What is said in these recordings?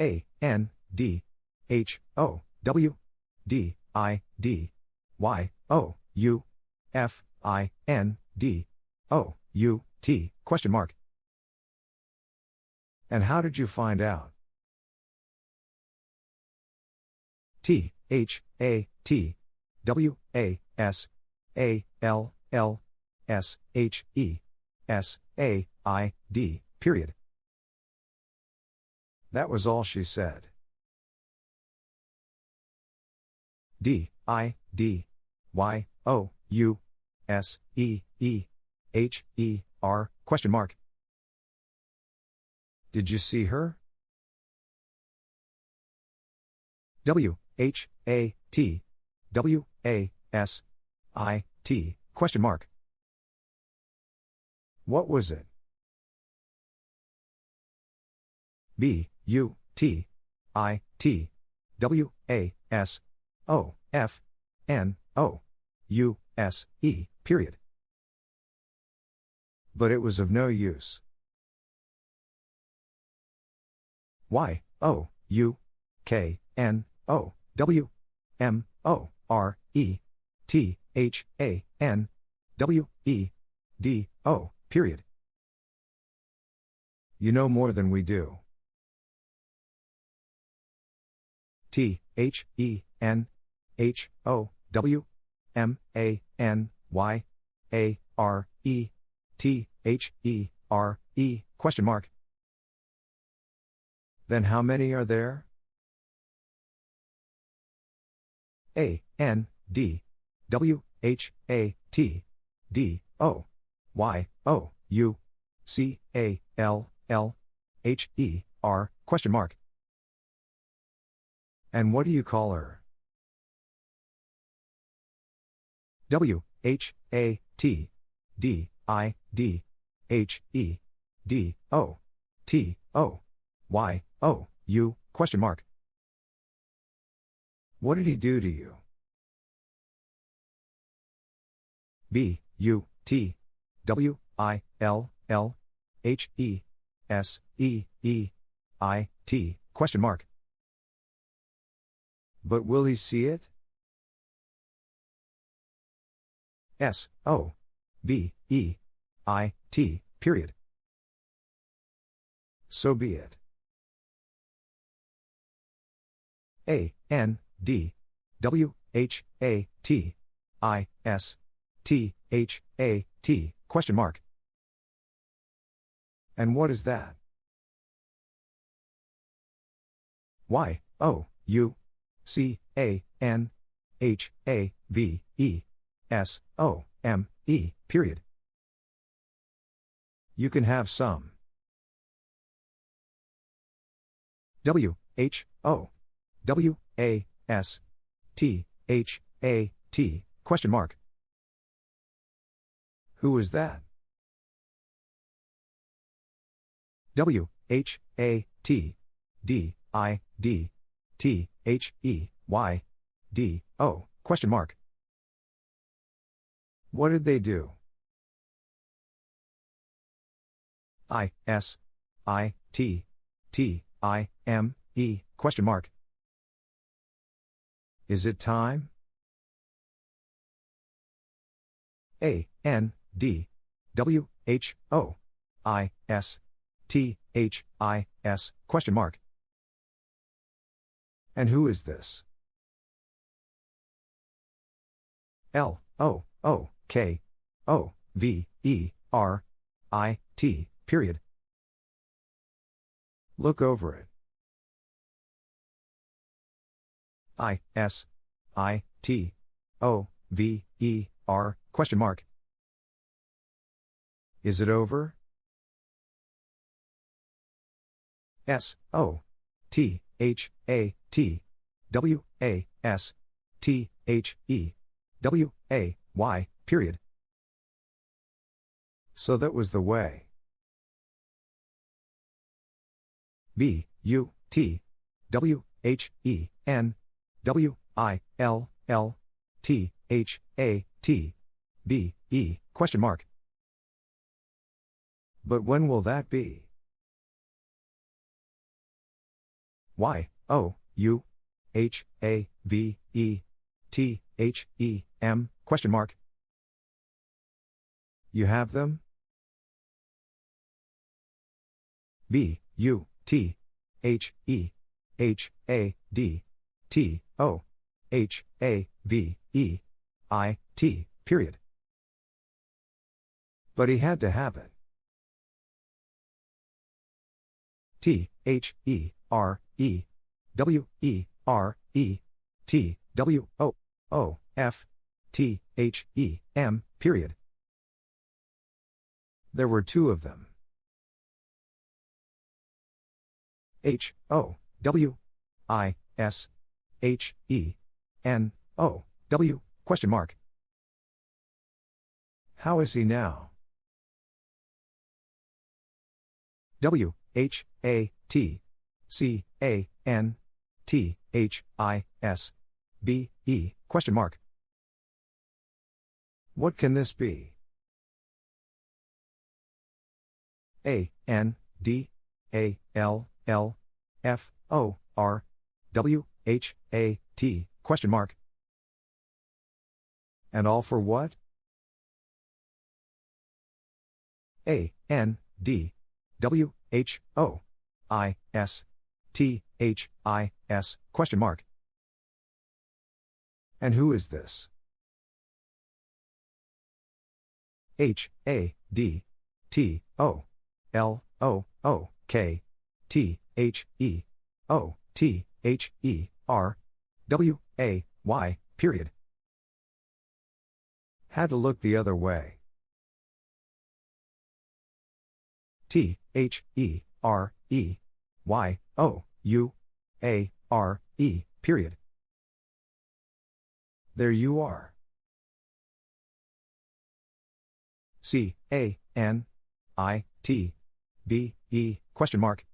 A, N, D, H, O, W, D, I, D, Y, O, U, F, I, N, D, O, U, T, question mark. And how did you find out? T, H, A, T, W, A, S, A, L, L, S, H, E, S, A, I, D, period. That was all she said. D, I, D, Y, O, U, S, E, E, H, E, R, question mark. Did you see her? W, H, A, T, W, A, S, I, T, question mark. What was it? B, U, T, I, T, W, A, S, O, F, N, O, U, S, E, period. But it was of no use. Y, O, U, K, N, O, W, M, O, R, E, T, H, A, N, W, E, D, O, period. You know more than we do. T, H, E, N, H, O, W, M, A, N, Y, A, R, E, T, H, E, R, E, question mark. Then how many are there? A, N, D, W, H, A, T, D, O, Y, O, U, C, A, L, L, H, E, R, question mark. And what do you call her? W, H, A, T, D, I, D, H, E, D, O, T, O, Y, O, U, question mark. What did he do to you? B, U, T, W, I, L, L, H, E, S, E, E, I, T, question mark. But will he see it? S, O, B, E, I, T, period. So be it. A, N, D, W, H, A, T, I, S, T, H, A, T, question mark. And what is that? Y, O, U, C, A, N, H, A, V, E, S, O, M, E, period. You can have some. W, H, O, W, A, S, T, H, A, T, question mark. Who is that? W, H, A, T, D, I, D, T, H, E, Y, D, O, question mark. What did they do? I, S, I, T, T, I, M, E, question mark. Is it time? A, N, D, W, H, O, I, S, T, H, I, S, question mark. And who is this? L, O, O, K, O, V, E, R, I, T, period. Look over it. I, S, I, T, O, V, E, R, question mark. Is it over? S, O, T, H, A, T, W, A, S, T, H, E, W, A, Y, period. So that was the way. B, U, T, W, H, E, N, W, I, L, L, T, H, A, T, B, E, question mark. But when will that be? Y, O, U, H, A, V, E, T, H, E, M, question mark. You have them? B, U, T, H, E, H, A, D, T, O, H, A, V, E, I, T, period. But he had to have it. T, H, E, R, E, W, E, R, E, T, W, O, O, F, T, H, E, M, period. There were two of them. H, O, W, I, S, H, E, N, O, W, question mark. How is he now? W, H, A, T, C, A, N, T, H, I, S, B, E, question mark. What can this be? A, N, D, A, L, L, F, O, R, W, H, A, T, question mark. And all for what? A, N, D, W, H, O, I, S, T, H, I, S, question mark. And who is this? H, A, D, T, O, L, O, O, K, T, H, E, O, T, H, E, R, W, A, Y, period. Had to look the other way. T, H, E, R, E, Y, O, U, A, R, E, period. There you are. C, A, N, I, T, B, E, question mark.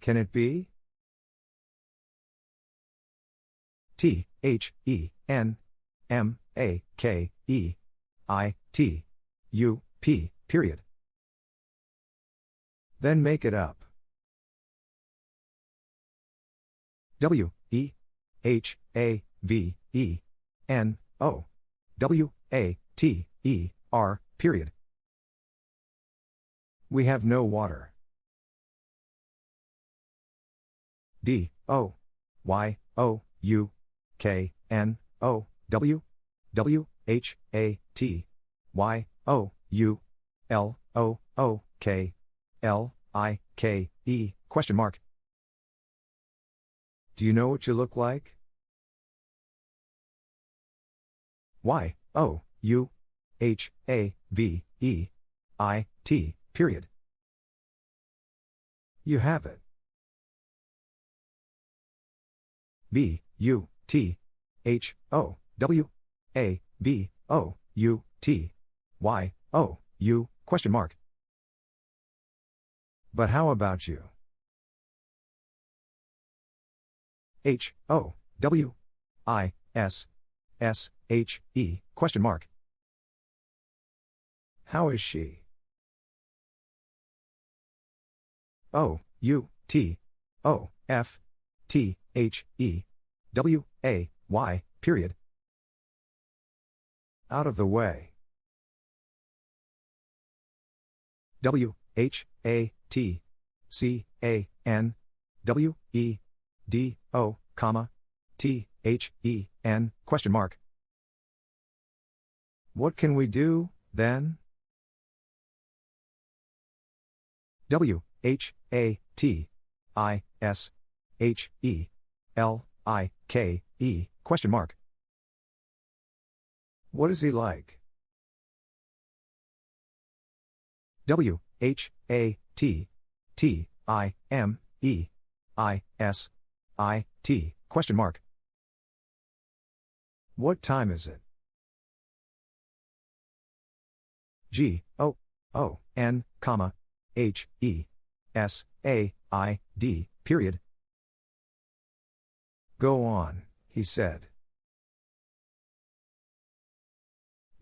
Can it be? T, H, E, N, M, A, K, E, I, T, U, P, period. Then make it up. W, E, H, A, V, E, N, O, W, A, T, E, R, period. We have no water. D, O, Y, O, U, K, N, O, W, W, H, A, T, Y, O, U, L, O, O, K, L, I, K, E, question mark. Do you know what you look like? Y, O, U, H, A, V, E, I, T, period. You have it. B, U, T, H, O, W, A, B, O, U, T, Y, O, U, question mark. But how about you? H, O, W, I, S, S, H, E, question mark. How is she? O, U, T, O, F, T, H, E, W, A, Y, period. Out of the way. W, H, A, T, C, A, N, W, E, D, O, comma, T, H, E, N, question mark. What can we do, then? W, H, A, T, I, S, H, E, L, I, K, E, question mark. What is he like? W, H, A, T, T, I, M, E, I, S, I, T, question mark. What time is it? G, O, O, N, comma, H, E, S, A, I, D, period. Go on, he said.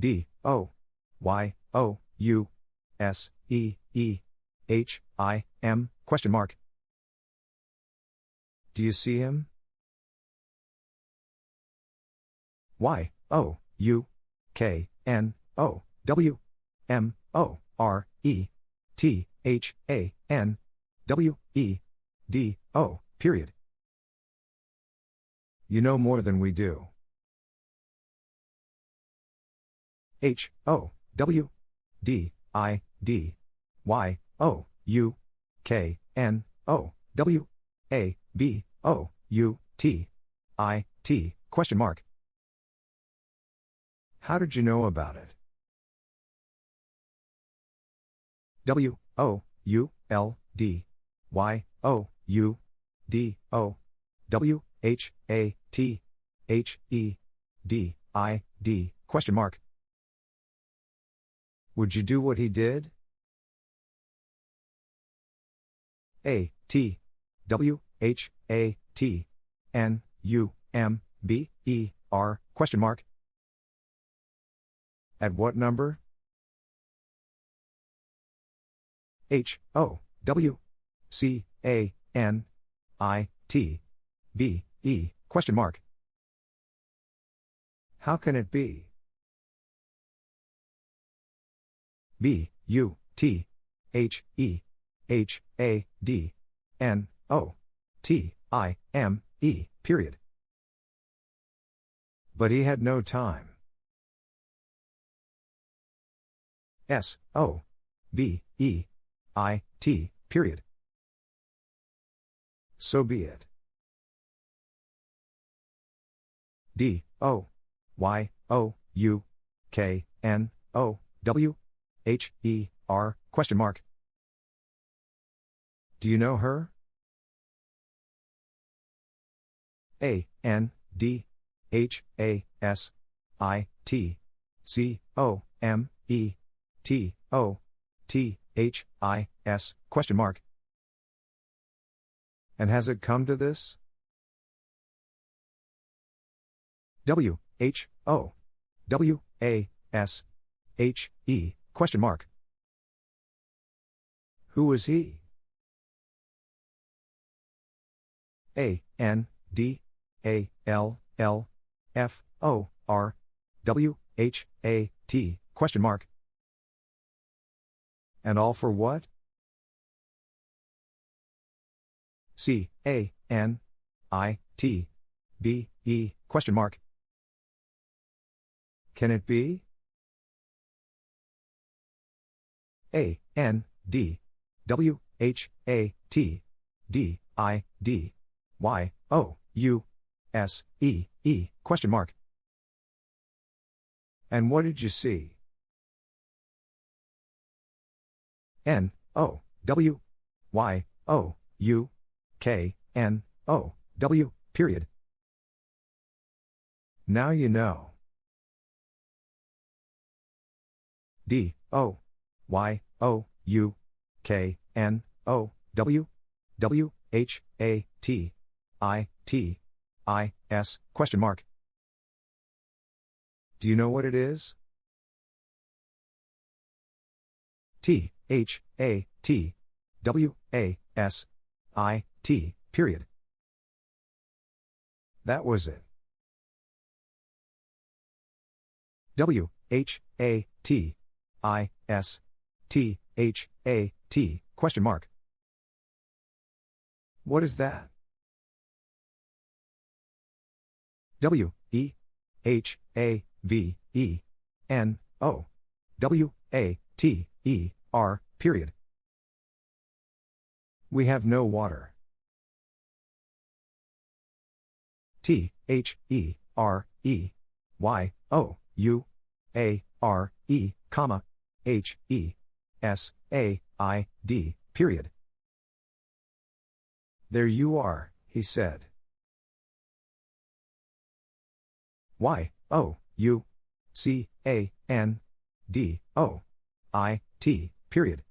D, O, Y, O, U, S, E, E, H, I, M, question mark. Do you see him? Y, O, U, K, N, O, W, M, O, R, E, T, H, A, N, W, E, D, O, period. You know more than we do. H, O, W, D, I, D, Y, O, U, K, N, O, W, A, B, O, U, T, I, T, question mark. How did you know about it? W, O, U, L, D, Y, O, U, D, O, W, H, A, T, H, E, D, I, D, question mark. Would you do what he did? A, T, W, H, A, T, N, U, M, B, E, R, question mark. At what number? H, O, W, C, A, N, I, T, B, E, question mark. How can it be? B, U, T, H, E, H, A, D, N, O, T, I, M, E, period. But he had no time. S, O, B, E, I, T, period. So be it. D, O, Y, O, U, K, N, O, W, H, E, R, question mark. Do you know her? A, N, D, H, A, S, I, T, C, O, M, E, T, O, T, H, I, S, question mark. And has it come to this? W, H, O, W, A, S, H, E, question mark. Who is he? A, N, D, A, L, L, F, O, R, W, H, A, T, question mark. And all for what? C, A, N, I, T, B, E, question mark. Can it be? A, N, D, W, H, A, T, D, I, D, Y, O, U, S, E, E, question mark. And what did you see? N, O, W, Y, O, U, K, N, O, W, period. Now you know. D, O, Y, O, U, K, N, O, W, W, H, A, T, I, T, I, S, question mark. Do you know what it is? T, H, A, T, W, A, S, I, T, period. That was it. W, H, A, T, I, S, T, H, A, T, question mark. What is that? W, E, H, A, V, E, N, O, W, A, T, E, R, period. We have no water. T, H, E, R, E, Y, O, U, A, R, E, comma, H, E, S, A, I, D, period. There you are, he said. Y, O, U, C, A, N, D, O, I, T, period.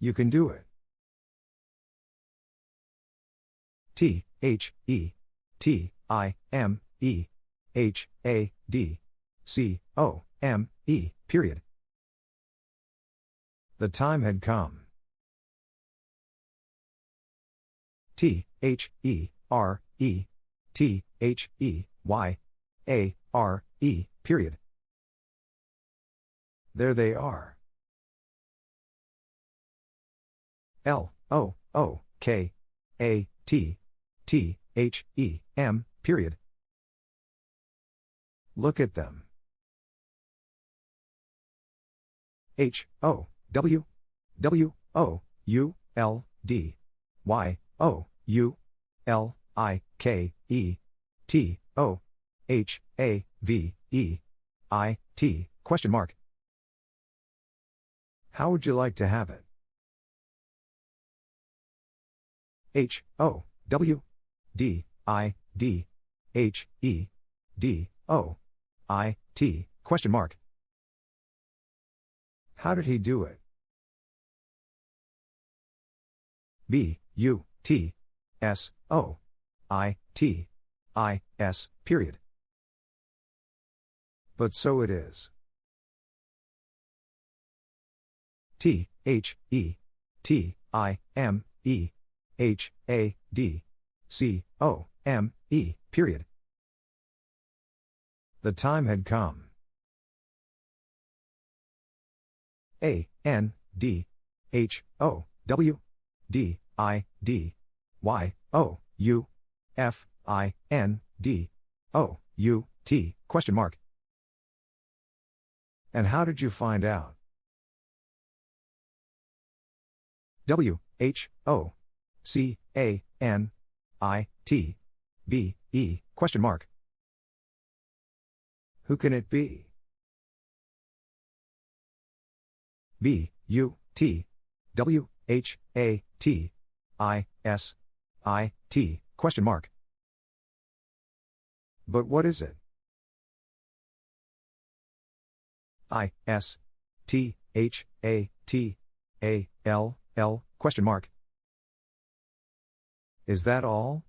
You can do it. T, H, E, T, I, M, E, H, A, D, C, O, M, E, period. The time had come. T H E R E T H E Y A R E period. There they are. L O O K A T T H E M period. Look at them. H O W W O U L D Y O U L I K E T O H A V E I T question mark. How would you like to have it? H O W D I D H E D O I T question mark. How did he do it? B U T S O I T I S period. But so it is. T H E T I M E H A D C O M E period. The time had come. A N D H O W D I D Y O U F I N D O U T question mark. And how did you find out? W H O C A N I T B E question mark. Who can it be? B U T W H A T I S I T question mark. But what is it? I S T H A T A L L question mark. Is that all?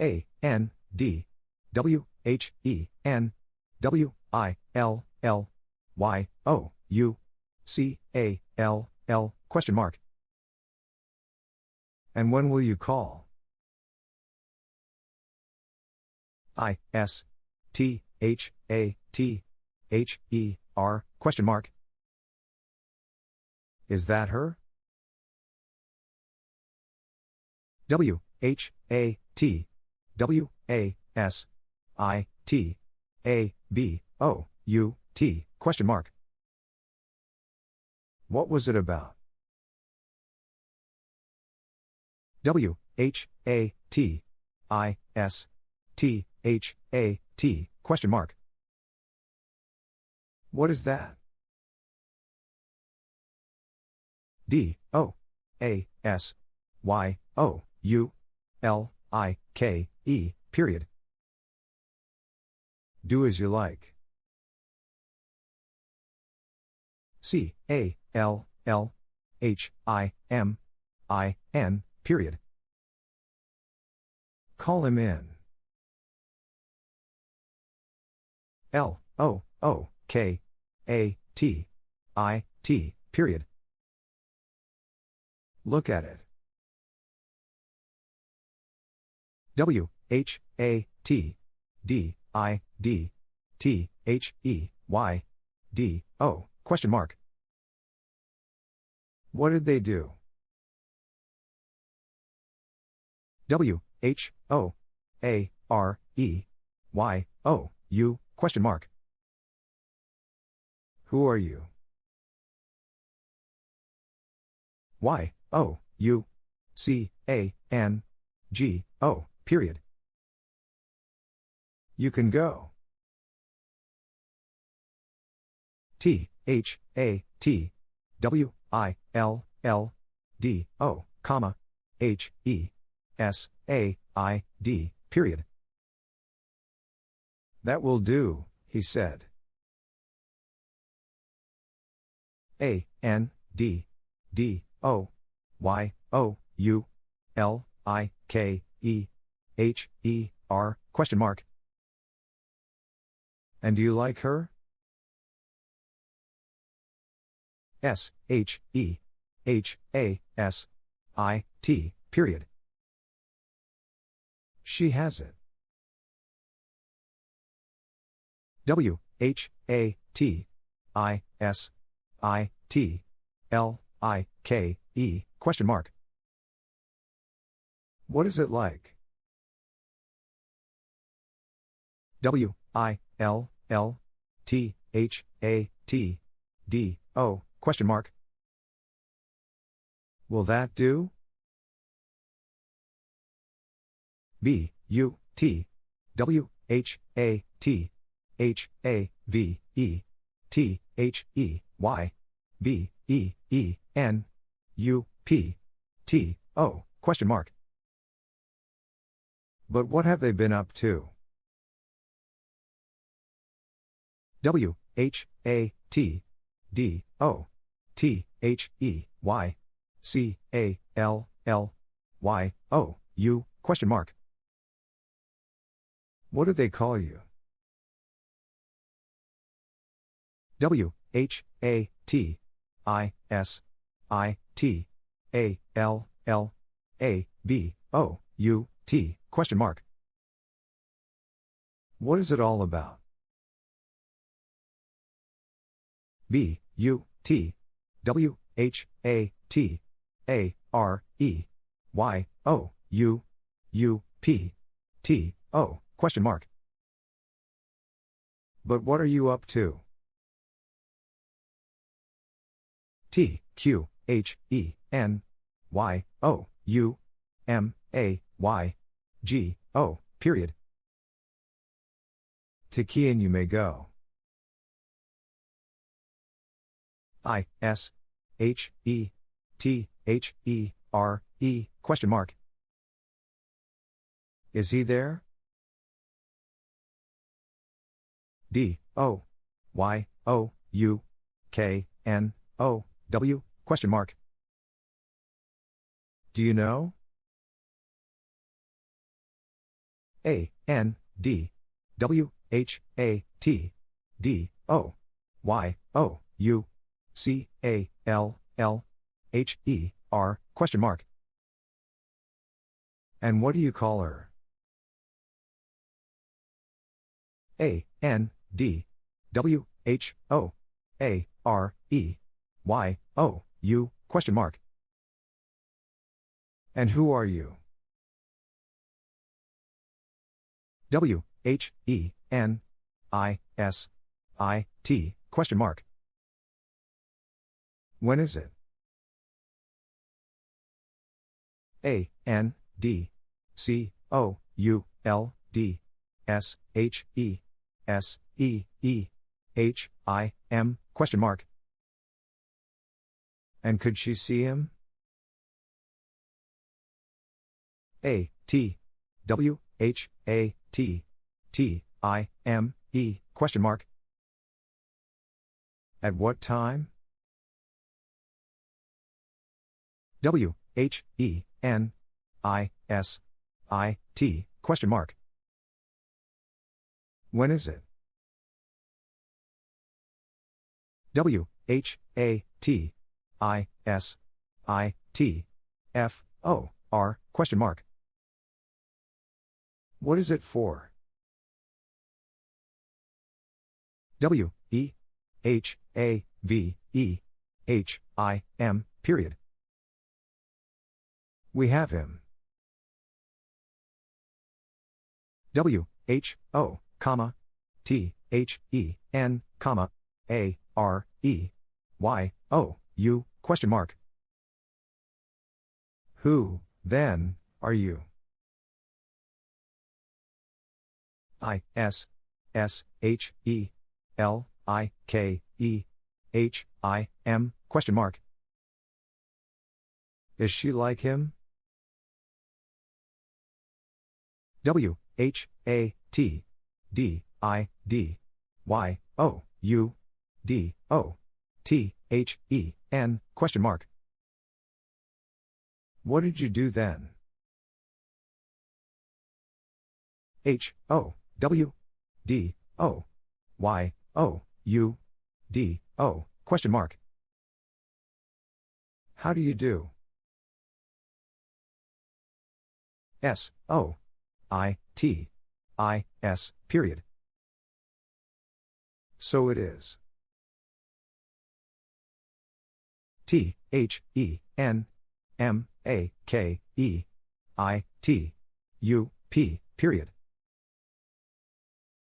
A N D W H E N W I L L Y O U C A L L question mark. And when will you call? I S T H A T H E R question mark. Is that her? W H A T W A S I T A B O U T question mark. What was it about? W H A T I S T H A T question mark. What is that? D O A S Y O U L I K E period. Do as you like. C A L L H I M I N period. Call him in. L O O K A T I T period. Look at it. W H A T D I D T H E Y D O question mark. What did they do? W H O A R E Y O U question mark. Who are you? Y O U C A N G O period. You can go. T H A T W I L L D O comma H E S A I D period. That will do, he said. A N D D O Y O U L I K E H E R question mark. And do you like her? S H E H A S I, T, period. She has it. W, H, A, T, I, S, I, T, L, I, K, E, question mark. What is it like? W, I, L, L, T, H, A, T, D, O, question mark. Will that do? B, U, T, W, H, A, T, H, A, V, E, T, H, E, Y, B, E, E, N, U, P, T, O, question mark. But what have they been up to? W, H, A, T, D, O, T, H, E, Y, C, A, L, L, Y, O, U, question mark. What do they call you? W, H, A, T, I, S, I, T, A, L, L, A, B, O, U, T, question mark. What is it all about? B, U, T, W, H, A, T, A, R, E, Y, O, U, U, P, T, O, question mark. But what are you up to? T, Q, H, E, N, Y, O, U, M, A, Y, G, O, period. To Kian you may go. I, S, H, E, T, H, E, R, E, question mark. Is he there? D, O, Y, O, U, K, N, O, W, question mark. Do you know? A, N, D, W, H, A, T, D, O, Y, O, U, C, A, L, L, H, E, R, question mark. And what do you call her? A, N, D, W, H, O, A, R, E, Y, O, U, question mark. And who are you? W, H, E, N, I, S, I, T, question mark. When is it? A, N, D, C, O, U, L, D, S, H, E, S, E, E, H, I, M, question mark. And could she see him? A, T, W, H, A, T, T, I, M, E, question mark. At what time? W, H, E, N, I, S, I, T, question mark. When is it? W, H, A, T, I, S, I, T, F, O, R, question mark. What is it for? W, E, H, A, V, E, H, I, M, period. We have him. W, H, O, comma, T, H, E, N, comma, A, R, E, Y, O, U, question mark. Who, then, are you? I, S, S, H, E, L, I, K, E, H, I, M, question mark. Is she like him? W, H, A, T, D, I, D, Y, O, U, D, O, T, H, E, N, question mark. What did you do then? H, O, W, D, O, Y, O, U, D, O, question mark. How do you do? S O I T I S period. So it is. T H E N M A K E I T U P period.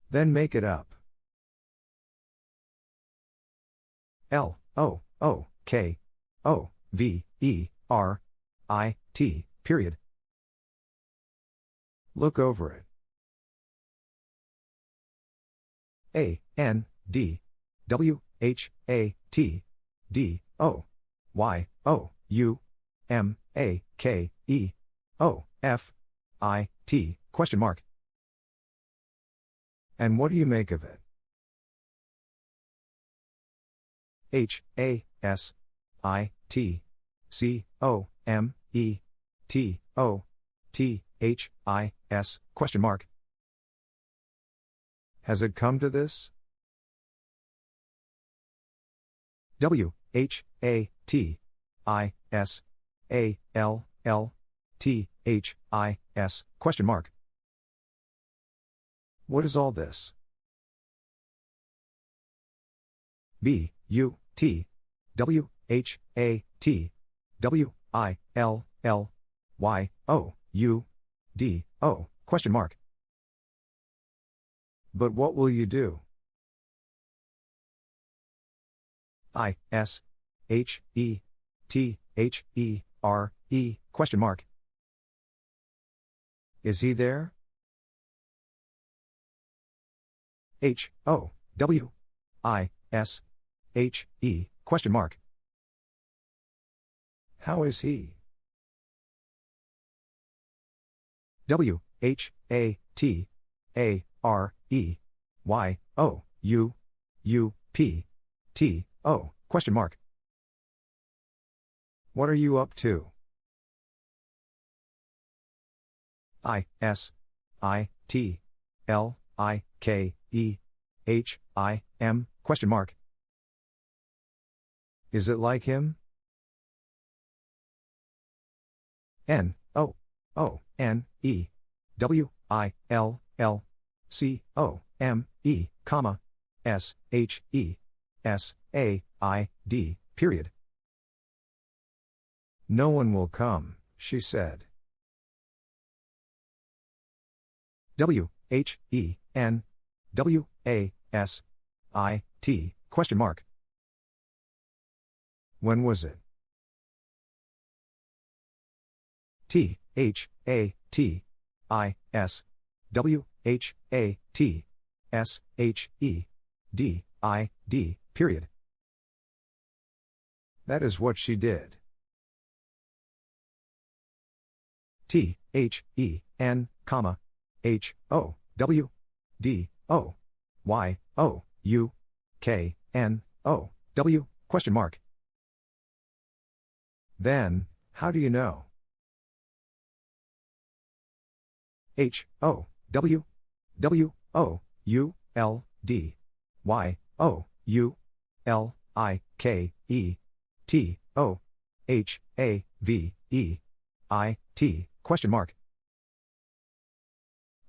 Then make it up. L O O K O V E R I T period. Look over it. A N D W H A T D O Y O U M A K E O F I T question mark. And what do you make of it? H A S I T C O M E T O T H I S question mark. Has it come to this? W H A T I S A L L T H I S question mark. What is all this? B U T W H A T W I L L Y O U D O question mark. But what will you do? I S H E T H E R E question mark. Is he there? H O W I S H E question mark. How is he? W H A T A R E Y O U U P T O question mark. What are you up to? I S I T L I K E H I M question mark. Is it like him? N O O N E W I L L C O M E comma S H E S A I D period. No one will come, she said. W H E N W A S I T question mark. When was it? T H A T I S W H A T S H E D I D period. That is what she did. T H E N comma H O W D O Y O U K N O W question mark. Then, how do you know? H O W W O U L D Y O U L I K E T O H A V E I T question mark.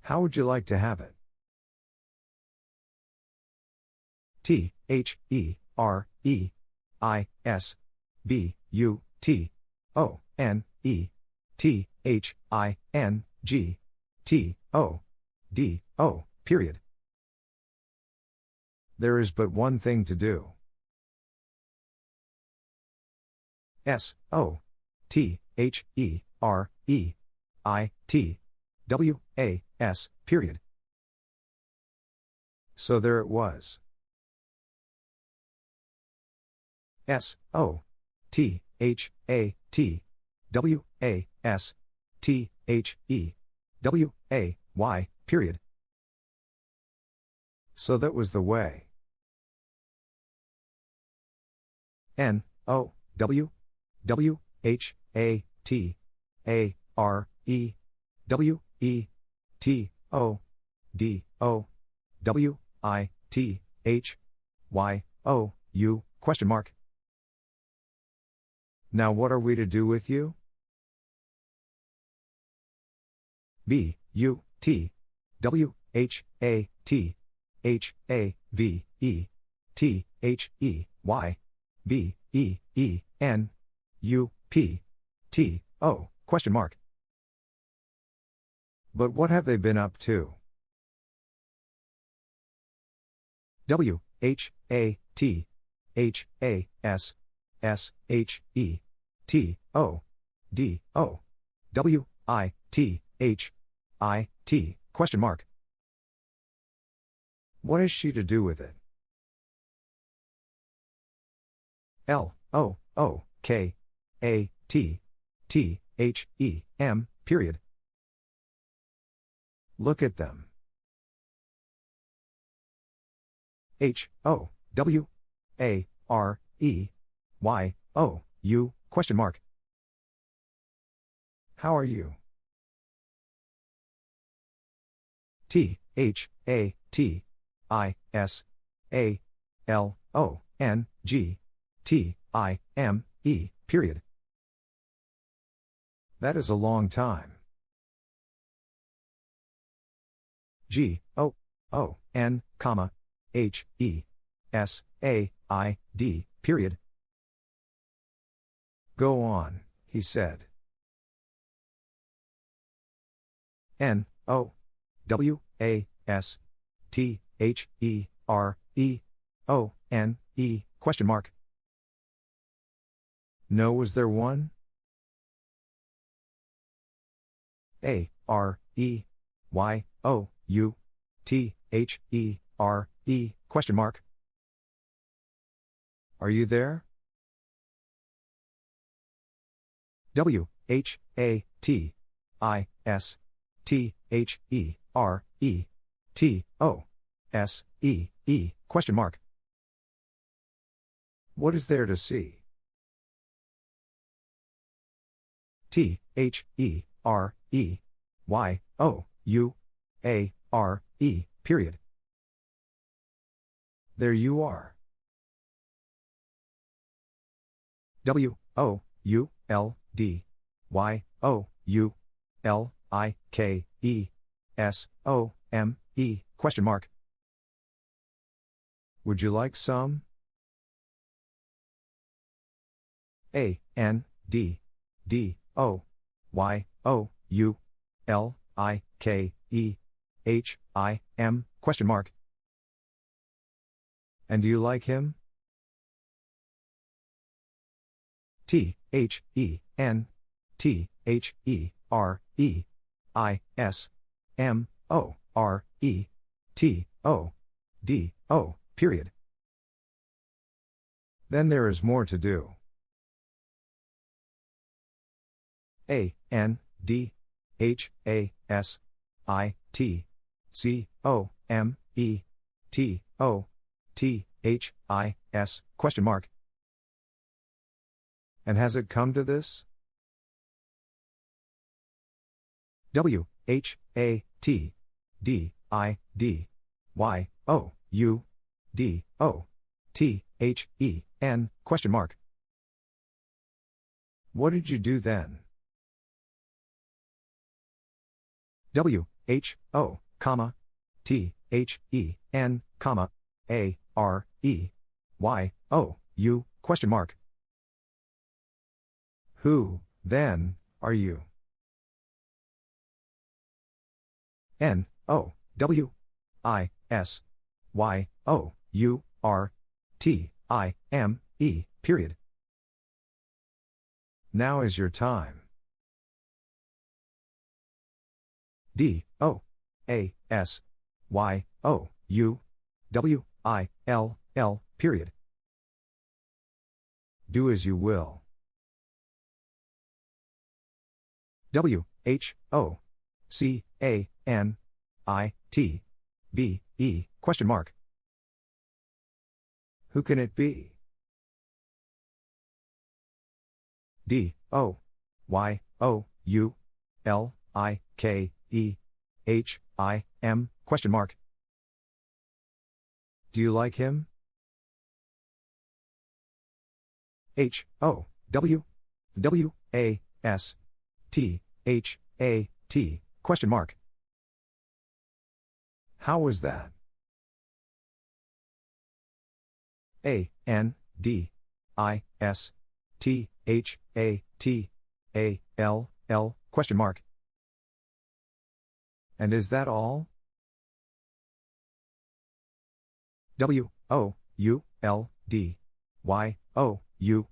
How would you like to have it? T H E R E I S B U T O N E T H I N G T O D O period. There is but one thing to do. S O T H E R E I T W A S period. So there it was. S O T H A T W A S T H E W A Y period. So that was the way. N O W W H A T A R E W E T O D O W I T H Y O U question mark. Now what are we to do with you? B, U, T, W, H, A, T, H, A, V, E, T, H, E, Y, B, E, E, N, U, P, T, O, question mark. But what have they been up to? W, H, A, T, H, A, S, S, H, E, T, O, D, O, W, I, T, H, I, T, question mark. What is she to do with it? L, O, O, K, A, T, T, H, E, M, period. Look at them. H, O, W, A, R, E, Y, O, U, question mark. How are you? T, H, A, T, I, S, A, L, O, N, G, T, I, M, E, period. That is a long time. G, O, O, N, comma, H, E, S, A, I, D, period. Go on, he said. N, O, W, A, S, T, H, E, R, E, O, N, E, question mark. No, was there one? A, R, E, Y, O, U, T, H, E, R, E, question mark. Are you there? W, H, A, T, I, S, T, H, E, R, E, T, O, S, E, E, question mark. What is there to see? T, H, E, R, E, Y, O, U, A, R, E, period. There you are. W, O, U, L, D, Y, O, U, L, I, K, E, S, O, M, E, question mark. Would you like some? A, N, D, D, O, Y, O, U, L, I, K, E, H, I, M, question mark. And do you like him? T, H, E, N, T, H, E, R, E, I, S, M, O, R, E, T, O, D, O, period. Then there is more to do. A, N, D, H, A, S, I, T, C, O, M, E, T, O, T, H, I, S, question mark. And has it come to this? W, H, A, T, D, I, D, Y, O, U, D, O, T, H, E, N, question mark. What did you do then? W, H, O, comma, T, H, E, N, comma, A, R, E, Y, O, U, question mark. Who, then, are you? N, O, W, I, S, Y, O, U, R, T, I, M, E, period. Now is your time. D, O, A, S, Y, O, U, W, I, L, L, period. Do as you will. W, H, O, C, A, N, I, T, B, E, question mark. Who can it be? D, O, Y, O, U, L, I, K, E, H, I, M, question mark. Do you like him? H, O, W, W, A, S, T, H, A, T, question mark. How was that? A N D I S T H A T A L L question mark. And is that all? W O U L D Y O U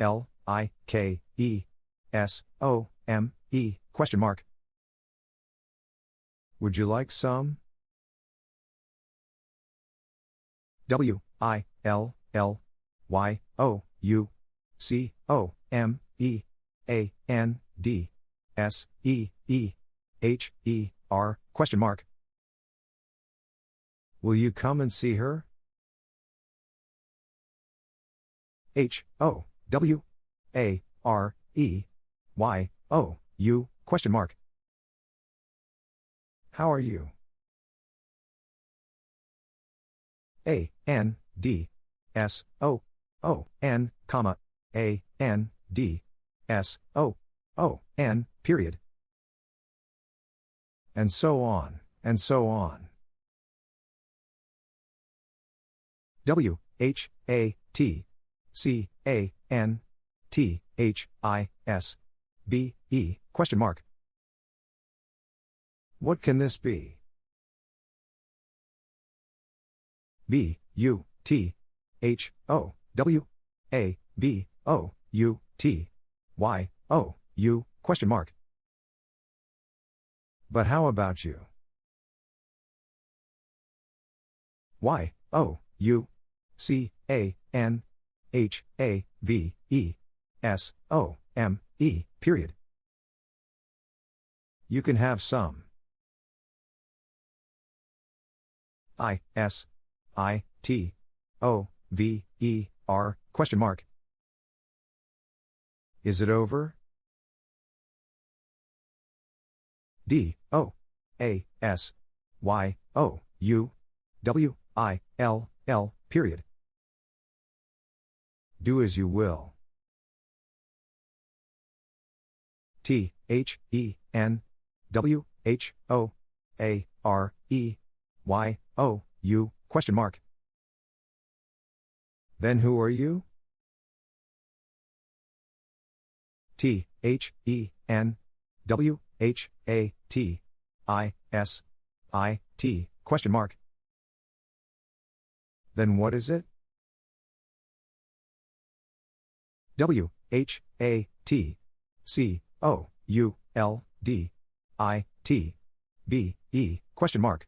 L I K E S O M E question mark. Would you like some? W I L L Y O U C O M E A N D S E E H E R question mark. Will you come and see her? H O W A R E Y O U question mark. How are you? A N D S O O N comma A N D S O O N period. And so on, and so on. W H A T C A N T H I S B E question mark. What can this be? B U T H O W A B O U T Y O U question mark. But how about you? Y O U C A N H A V E S O M E period. You can have some. I S I T O V E R question mark. Is it over? D O A S Y O U W I L L period. Do as you will. T H E N W H O A R E Y O U question mark. Then who are you? T H E N W H A T I S I T question mark. Then what is it? W H A T C O U L D I T B E question mark.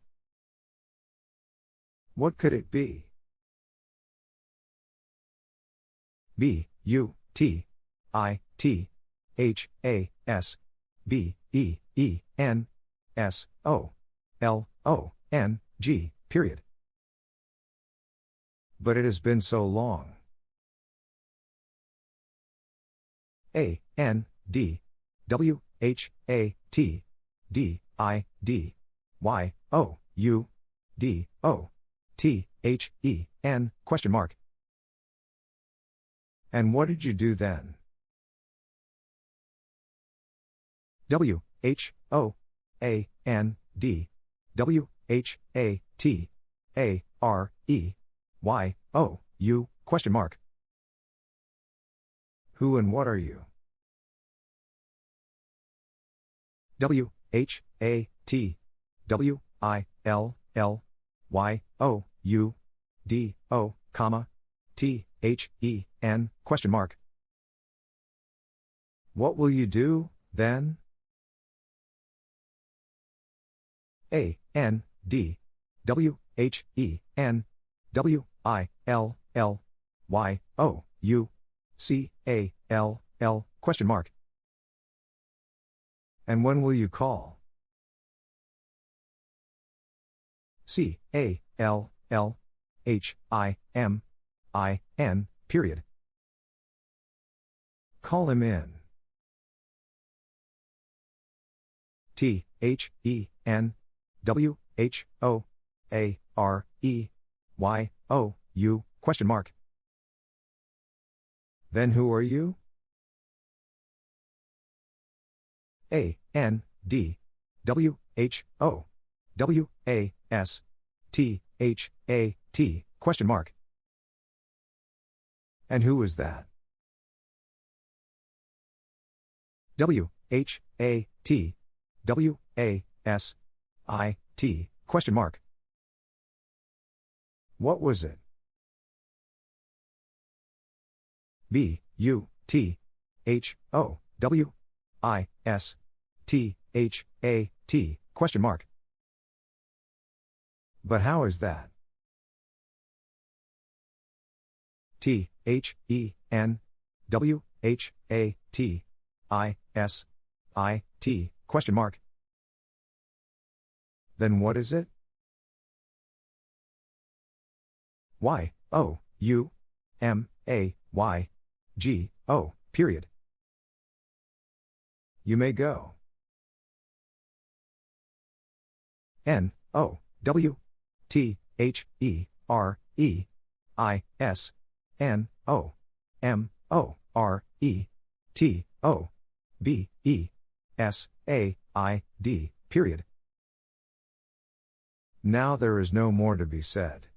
What could it be? B U T I T H A S B E E N S O L O N G period. But it has been so long. A N D W H A T D I D Y O U D O T H E N question mark. And what did you do then? W H O A N D W H A T A R E Y O U question mark. Who and what are you? W H A T W I L L Y O U D O comma T H E N question mark. What will you do, then? A N D W H E N W I L L Y O U C A L L question mark. And when will you call? C A L L H I M I N period. Call him in. T H E N W H O A R E Y O U question mark. Then who are you? A N D W H O W A S T H A T question mark. And who is that? W H A T W A S I T question mark. What was it? B U T H O W I S T H A T question mark. But how is that? T H E N W H A T I S I T question mark. Then what is it? Y O U M A Y G O period. You may go. N O W T H E R E I S N O M O R E T O B E S A I D period. Now there is no more to be said.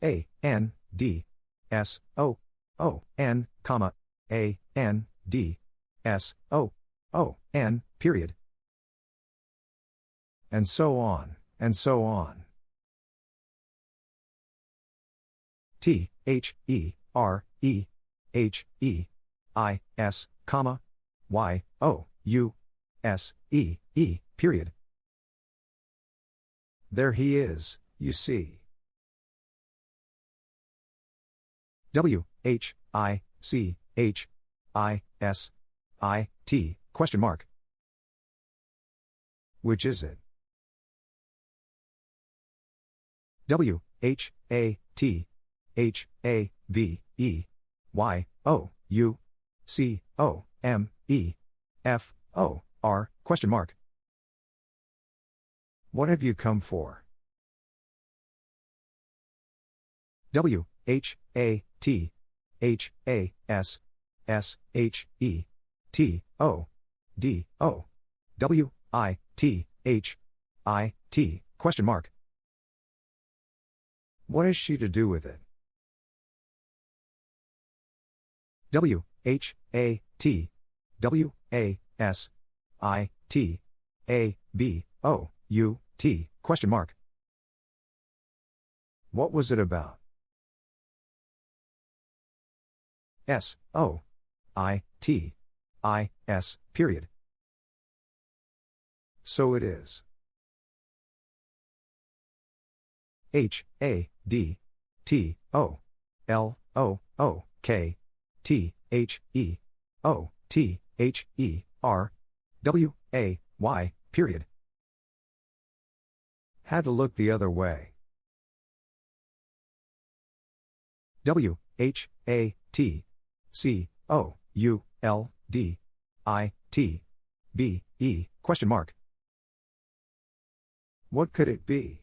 A N D S O O N comma A N D S O O N period. And so on, and so on. T H E R E H E I S comma Y O U S E E period. There he is, you see. W H I C H I S I T question mark. Which is it? W H A T H A V E Y O U C O M E F O R question mark. What have you come for? W H A T H A S S H E T O D O W I T H I T question mark. What is she to do with it? W H A T W A S I T A B O U T question mark. What was it about? S O I T I S period. So it is. H A D T O L O O K T H E O T H E R W A Y period. Had to look the other way. W H A T C O U L D I T B E question mark. What could it be?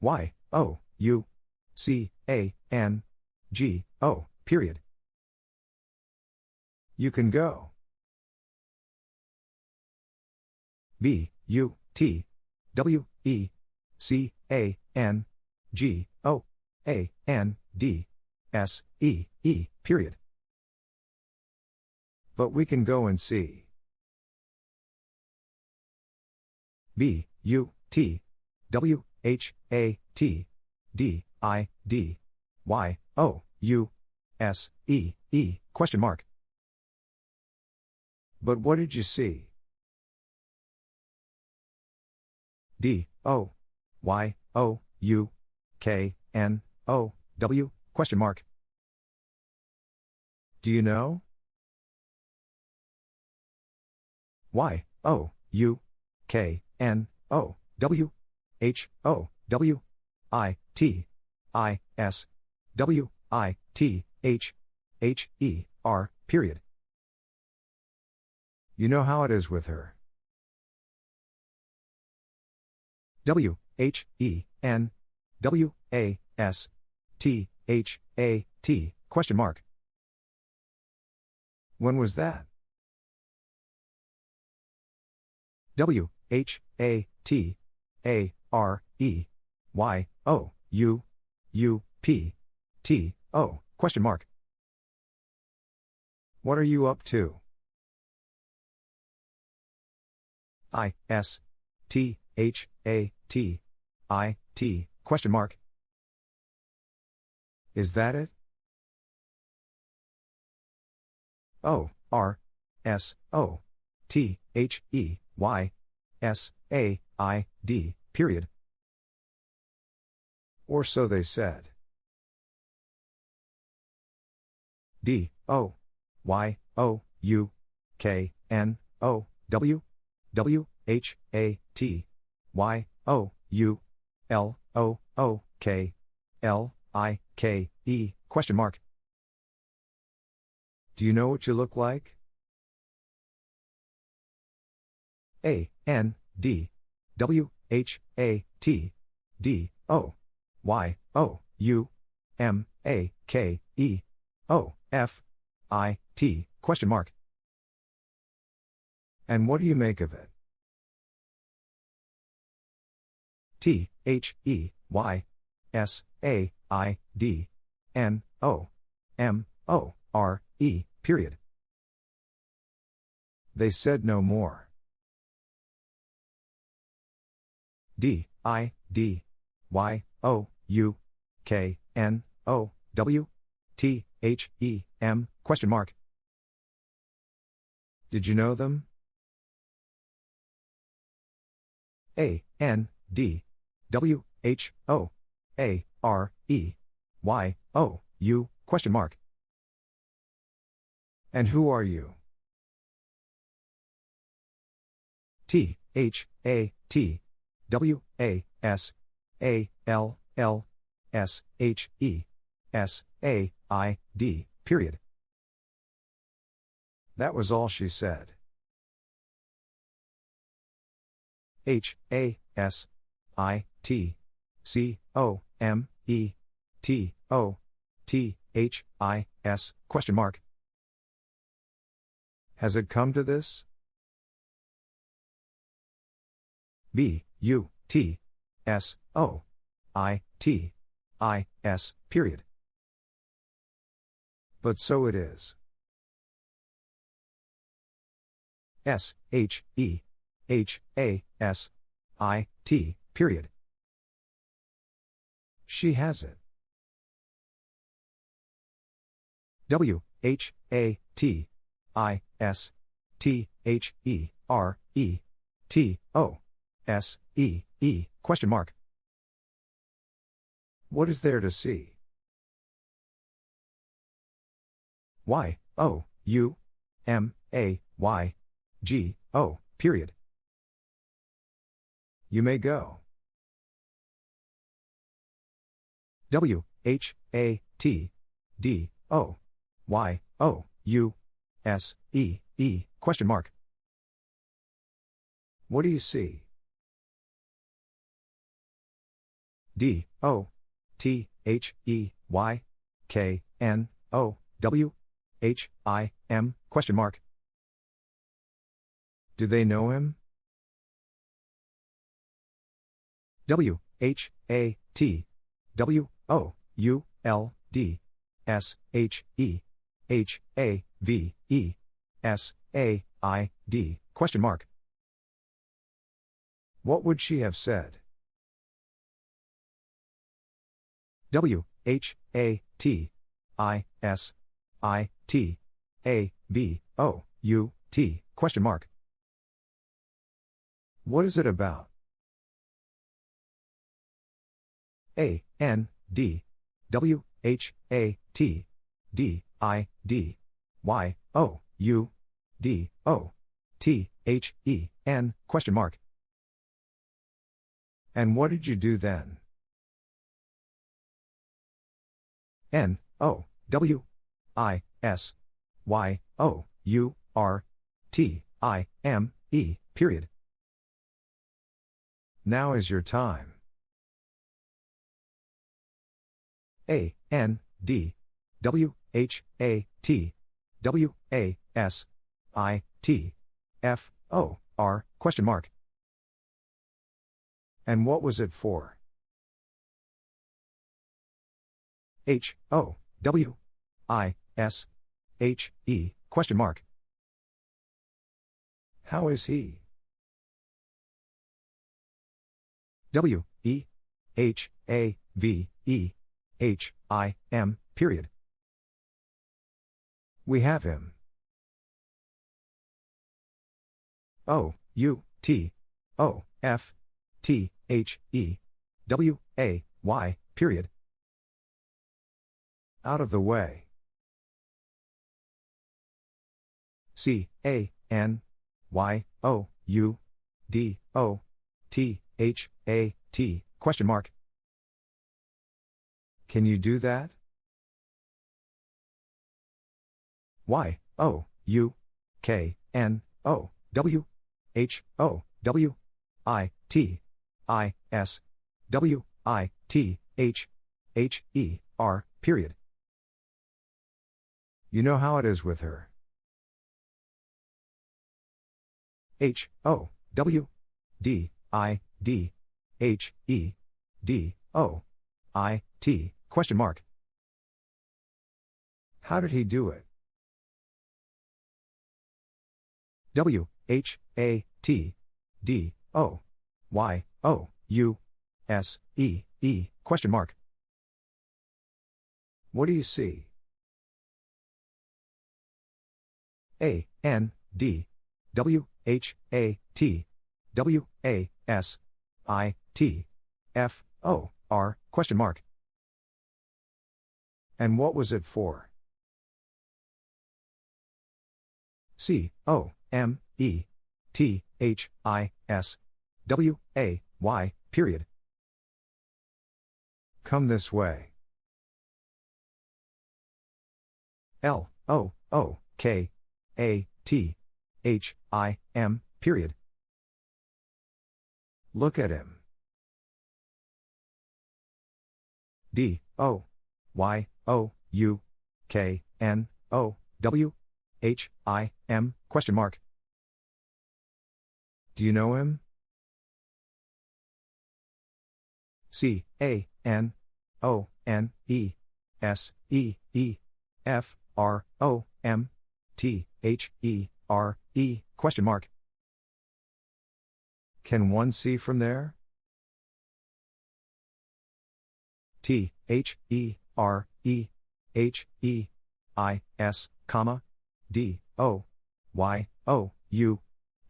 Y O U C A N G O period. You can go. B U T W E C A N G O A N D S E E period. But we can go and see. B U T W H A T D I D Y O U S E E question mark. But what did you see? D O Y O U K N O W question mark. Do you know? Y O U K N O W H O W I T I S W I T H H E R period. You know how it is with her. W H E N W A S T H A T question mark. When was that? W H A T A R E Y O U U P T O question mark. What are you up to? I S T H A T I T question mark. Is that it? O R S O T H E Y S A I D period. Or so they said. D O Y O U K N O W W H A T Y O U L O O K L I K E question mark. Do you know what you look like? A N D W H A T D O Y O U M A K E O F I T question mark. And what do you make of it? T H E Y S A I D N O M O R E period. They said no more. D I D Y O U K N O W T H E M question mark. Did you know them? A N D W H O A R E Y O U question mark. And who are you? T H A T W A S A L L S H E S A I D period. That was all she said. H A S I T C O M E T O T H I S question mark. Has it come to this? B U T S O I T I S period. But so it is. S H E H A S I T period. She has it. W H A T I S T H E R E T O S E E question mark. What is there to see? Y O U M A Y G O period. You may go. W H A T D O Y O U S E E question mark. What do you see? D O T H E Y K N O W H I M question mark. Do they know him? W H A T W O U L D S H E H A V E S A I D question mark. What would she have said? W H A T I S I T A B O U T question mark. What is it about? A N D W H A T D I D Y O U D O T H E N question mark. And what did you do then? N O W I S Y O U R T I M E period. Now is your time. A N D W H A T W A S I T F O R question mark. And what was it for? H O W I S H E question mark. How is he? W E H A V E H I M period. We have him. O U T O F T H E W A Y period. Out of the way. C A N Y O U D O T H A T question mark. Can you do that? Y O U K N O W H O W I T I S W I T H H E R period. You know how it is with her. H O W D I D H E D O I T question mark. How did he do it? W H A T D O Y O U S E E question mark. What do you see? A N D W H A T W A S I T F O R question mark. And what was it for? C O M E T H I S W A Y period. Come this way. L O O K A T H I M period. Look at him. D O Y O U K N O W H I M question mark. Do you know him? C A N O N E S E E F R O M T H E R E question mark. Can one see from there? T H E R E H E I S comma D O Y O U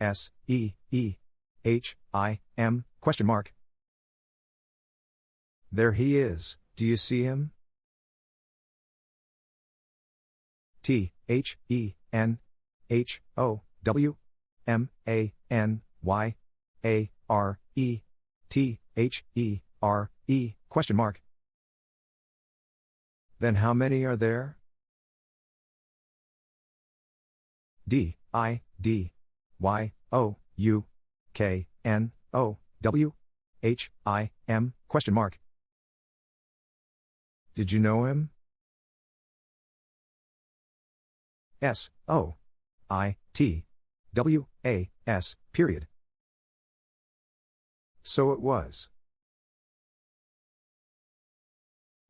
S E E H I M question mark. There he is, do you see him? T H E N H O W M A N Y A R E T H E R E question mark. Then how many are there? D I D Y O U K N O W H I M question mark. Did you know him? S O I T W A S period. So it was.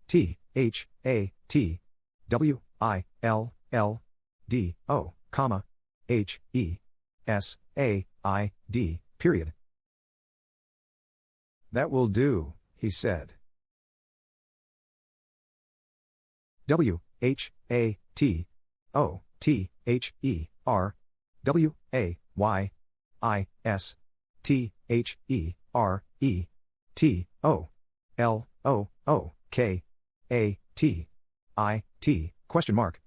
T H A T W I L L D O comma H E S A I D period. That will do, he said. W H A T O T H E R W A Y I S T H E R E T O L O O K A T I T question mark.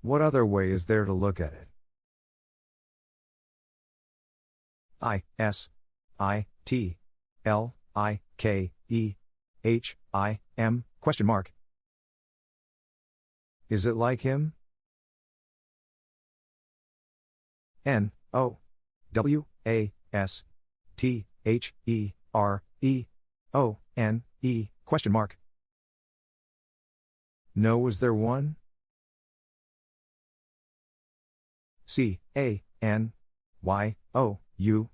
What other way is there to look at it? I S I T L I K E H I M question mark. Is it like him? N O W A S T H E R E O N E question mark. No was there one? C A N Y O U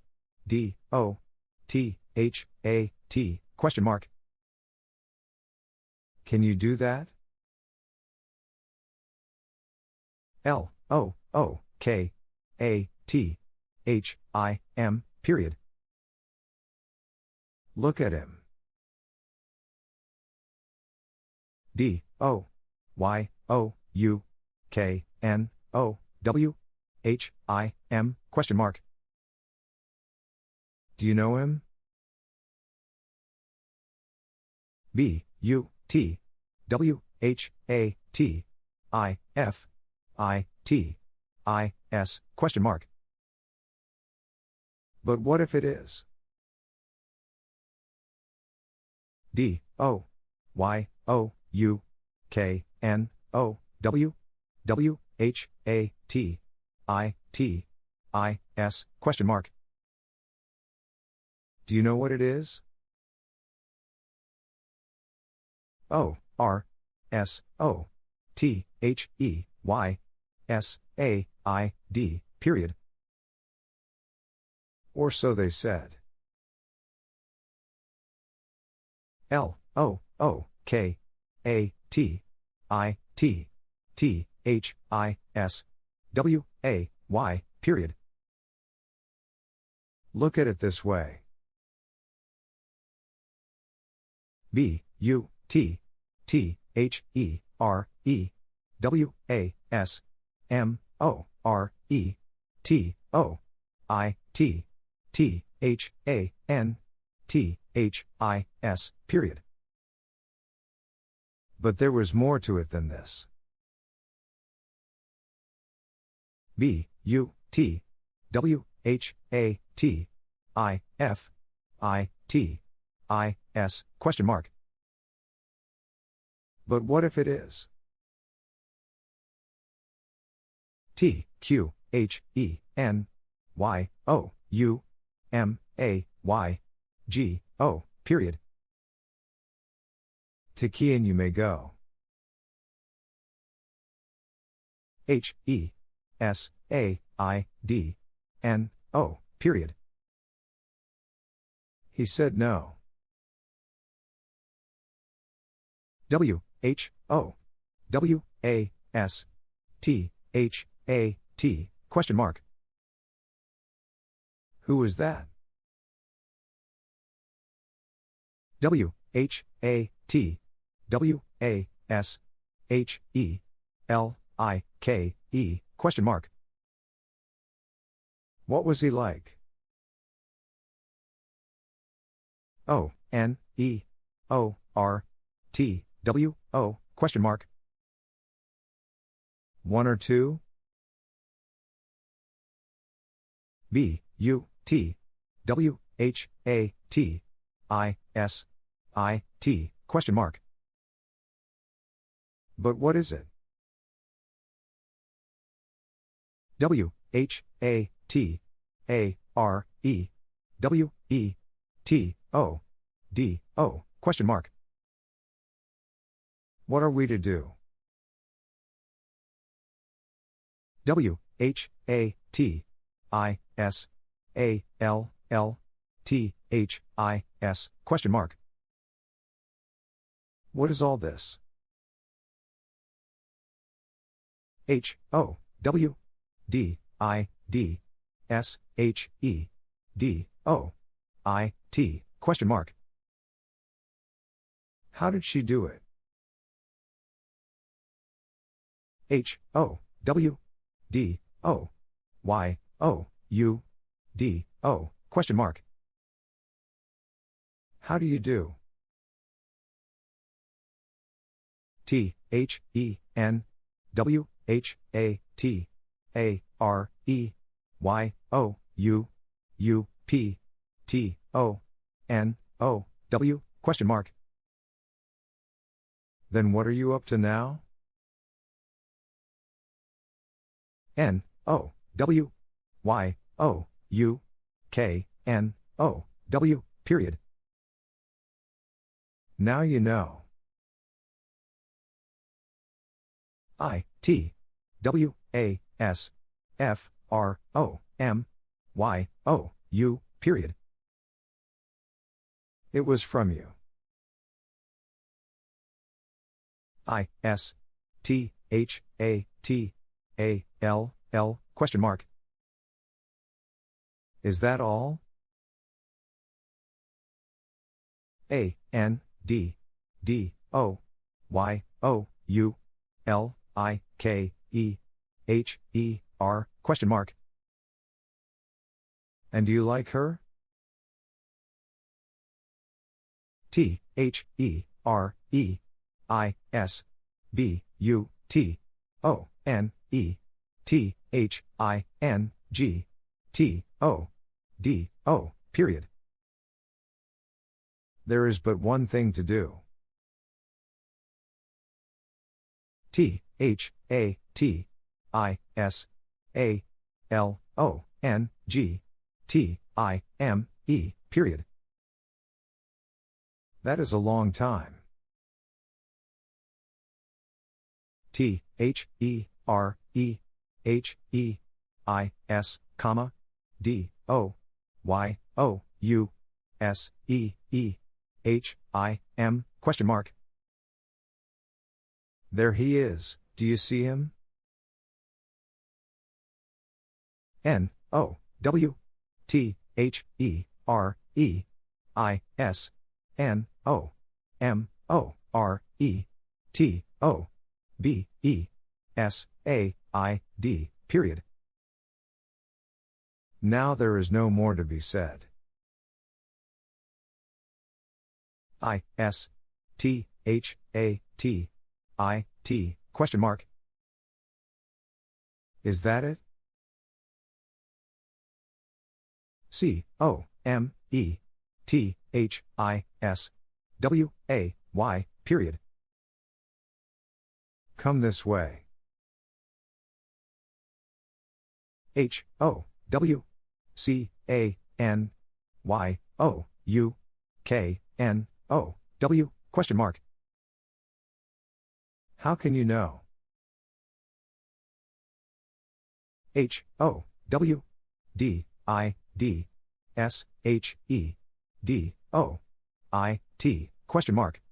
D O T H A T question mark. Can you do that? L O O K A T H I M period. Look at him. D O Y O U K N O W H I M question mark. Do you know him? B U T W H A T I F I T I S question mark. But what if it is? D O Y O U K N O W W H A T I T I S question mark. Do you know what it is? O R S O T H E Y S A I D period. Or so they said. L O O K A T I T T H I S W A Y period. Look at it this way. B U T T H E R E W A S M O R E T O I T T H A N T H I S period. But there was more to it than this. B U T W H A T I F I T I S question mark. But what if it is? T Q H E N Y O U M A Y G O period. To Kian you may go. H E S A I D N O period. He said no. W H O W A S T H A T question mark. Who is that? W H A T W A S H E L I K E question mark. What was he like? O N E O R T W O question mark. One or two? B U T W H A T I S I T question mark. But what is it? W H A T A R E W E T O D O question mark. What are we to do? W H A T I S A L L T H I S question mark. What is all this? H O W D I D S H E D O I T question mark. How did she do it? H O W D O Y O U D O question mark. How do you do? T H E N W H A T A R E Y O U U P T O N O W question mark. Then what are you up to now? N O W Y O U K N O W period. Now you know. I T W A S F, R, O, M, Y, O, U, period. It was from you. I, S, T, H, A, T, A, L, L, question mark. Is that all? A, N, D, D, O, Y, O, U, L, I, K, E, H, E, R, question mark. And do you like her? T, H, E, R, E, I, S, B, U, T, O, N, E, T, H, I, N, G, T, O, D, O, period. There is but one thing to do. T, H, A, T, I, S, A, L, O, N, G, T, I, M, E, period. That is a long time. T, H, E, R, E, H, E, I, S, comma, D, O, Y, O, U, S, E, E, H, I, M, question mark. There he is, do you see him? N, O, W, T, H, E, R, E, I, S, N, O, M, O, R, E, T, O, B, E, S, A, I, D, period. Now there is no more to be said. I, S, T, H, A, T, I, T, question mark. Is that it? C, O, M, E, T, H, I, S, W, A, Y, period. Come this way. H, O, W, C, A, N, Y, O, U, K, N, O, W, question mark. How can you know? H, O, W, D, I, D, S, H, E, D, O, I, T, question mark.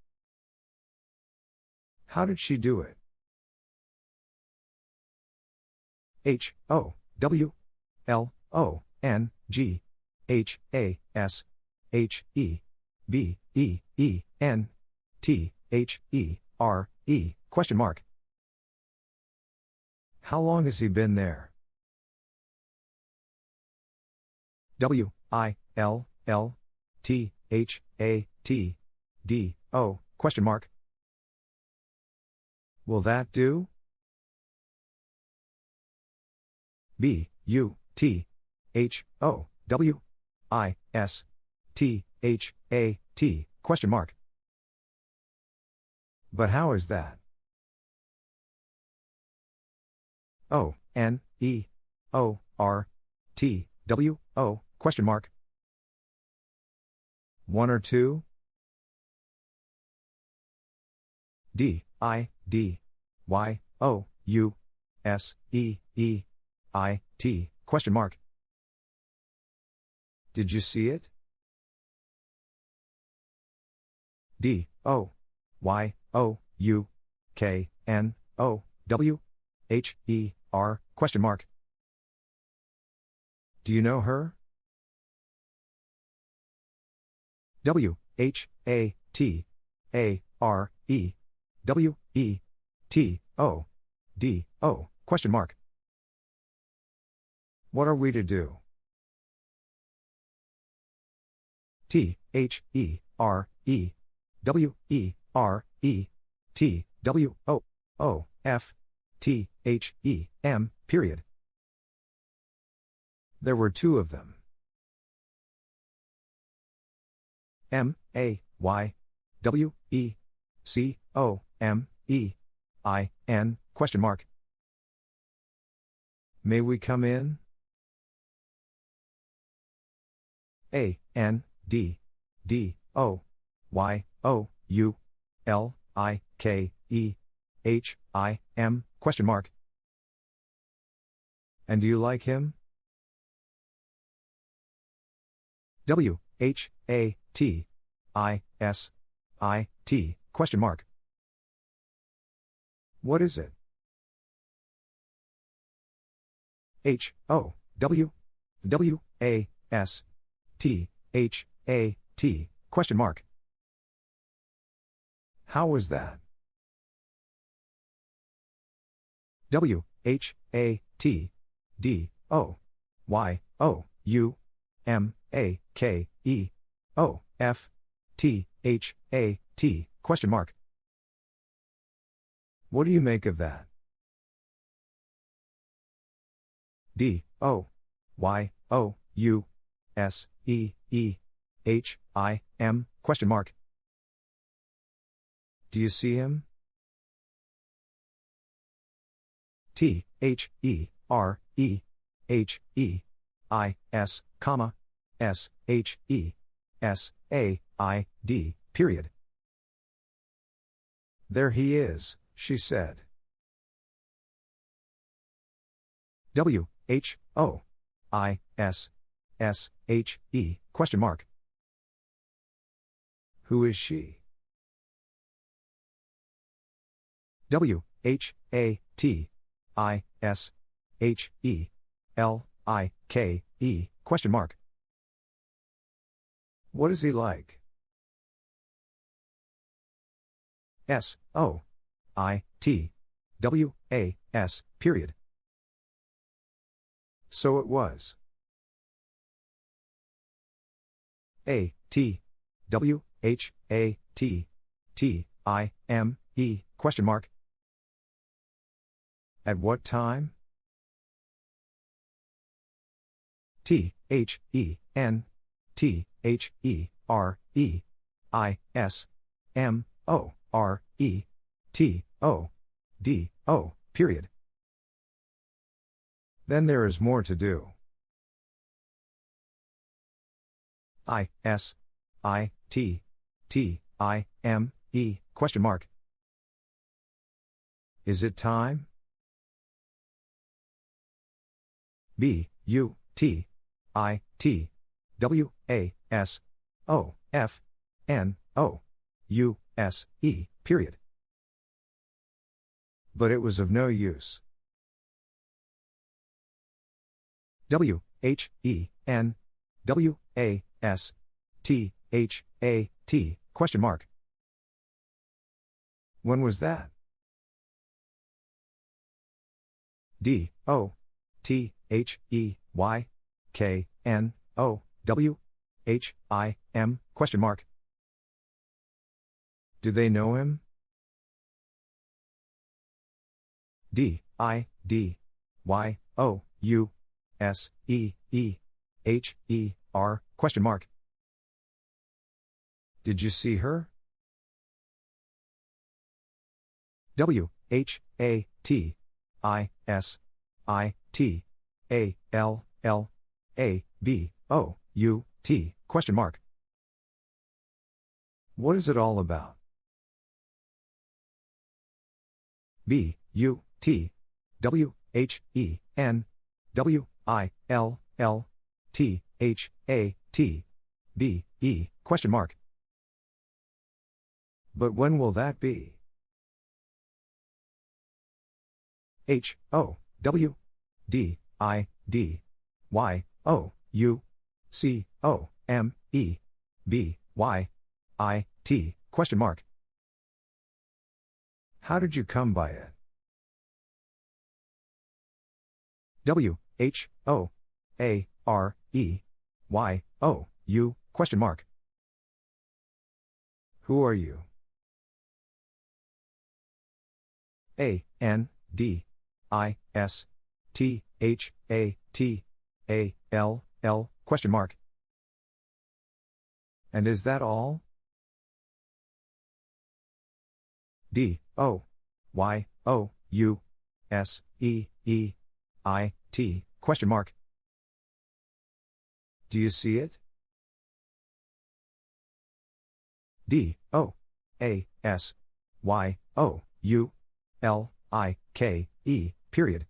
How did she do it? H, O, W, L, O, N, G, H, A, S, H, E, B, E, E, N, T, H, E, R, E, question mark. How long has he been there? W, I, L, L, T, H, A, T, D, O, question mark. Will that do? B, U, T, H, O, W, I, S, T, H, A, T, question mark. But how is that? O, N, E, O, R, T, W, O, question mark. One or two? D, I, D, Y, O, U, S, E, E, I, T, question mark. Did you see it? D, O, Y, O, U, K, N, O, W, H, E, R, question mark. Do you know her? W, H, A, T, A, R, E, W, E, T, O, D, O, question mark. What are we to do? T, H, E, R, E, W, E, R, E, T, W, O, O, F, T, H, E, M, period. There were two of them. M, A, Y, W, E, C, O, M, E, I, N, question mark. May we come in? A, N, D, D, O, Y, O, U, L, I, K, E, H, I, M, question mark. And do you like him? W H A T I S I T question mark. What is it? H O W W A S T H A T question mark. How was that? W H A T D O Y O U M A K E O F T H A T question mark. What do you make of that? D O Y O U S E E H I M question mark. Do you see him? T H E R E H E I S comma S H E S A I D period. There he is, she said. W H O I S S H E question mark. Who is she? W H A T I S H E L I K E question mark. What is he like? S O I T W A S period. So it was. A T W H A T T I M E question mark. At what time? T H E N T H E R E I S M O R E T O D O period. Then there is more to do. I S I T T I M E question mark. Is it time? B U T I T W A S O F N O U S E period. But it was of no use. W H E N W A S T H A T question mark. When was that? D O T H E Y K N O W H I M question mark. Do they know him? D I D Y O U S E E H E R question mark. Did you see her? W H A T I S I T A L L A B O U T question mark. What is it all about? B U T W H E N W I L L T H A T B E question mark. But when will that be? H O W D I D Y O U C O M E B Y I T question mark. How did you come by it? W H O A R E Y O U question mark. Who are you? A N D I S T H A T A L L question mark. And is that all? D O Y O U S E E I T question mark. Do you see it? D O A S Y O U L I K E period.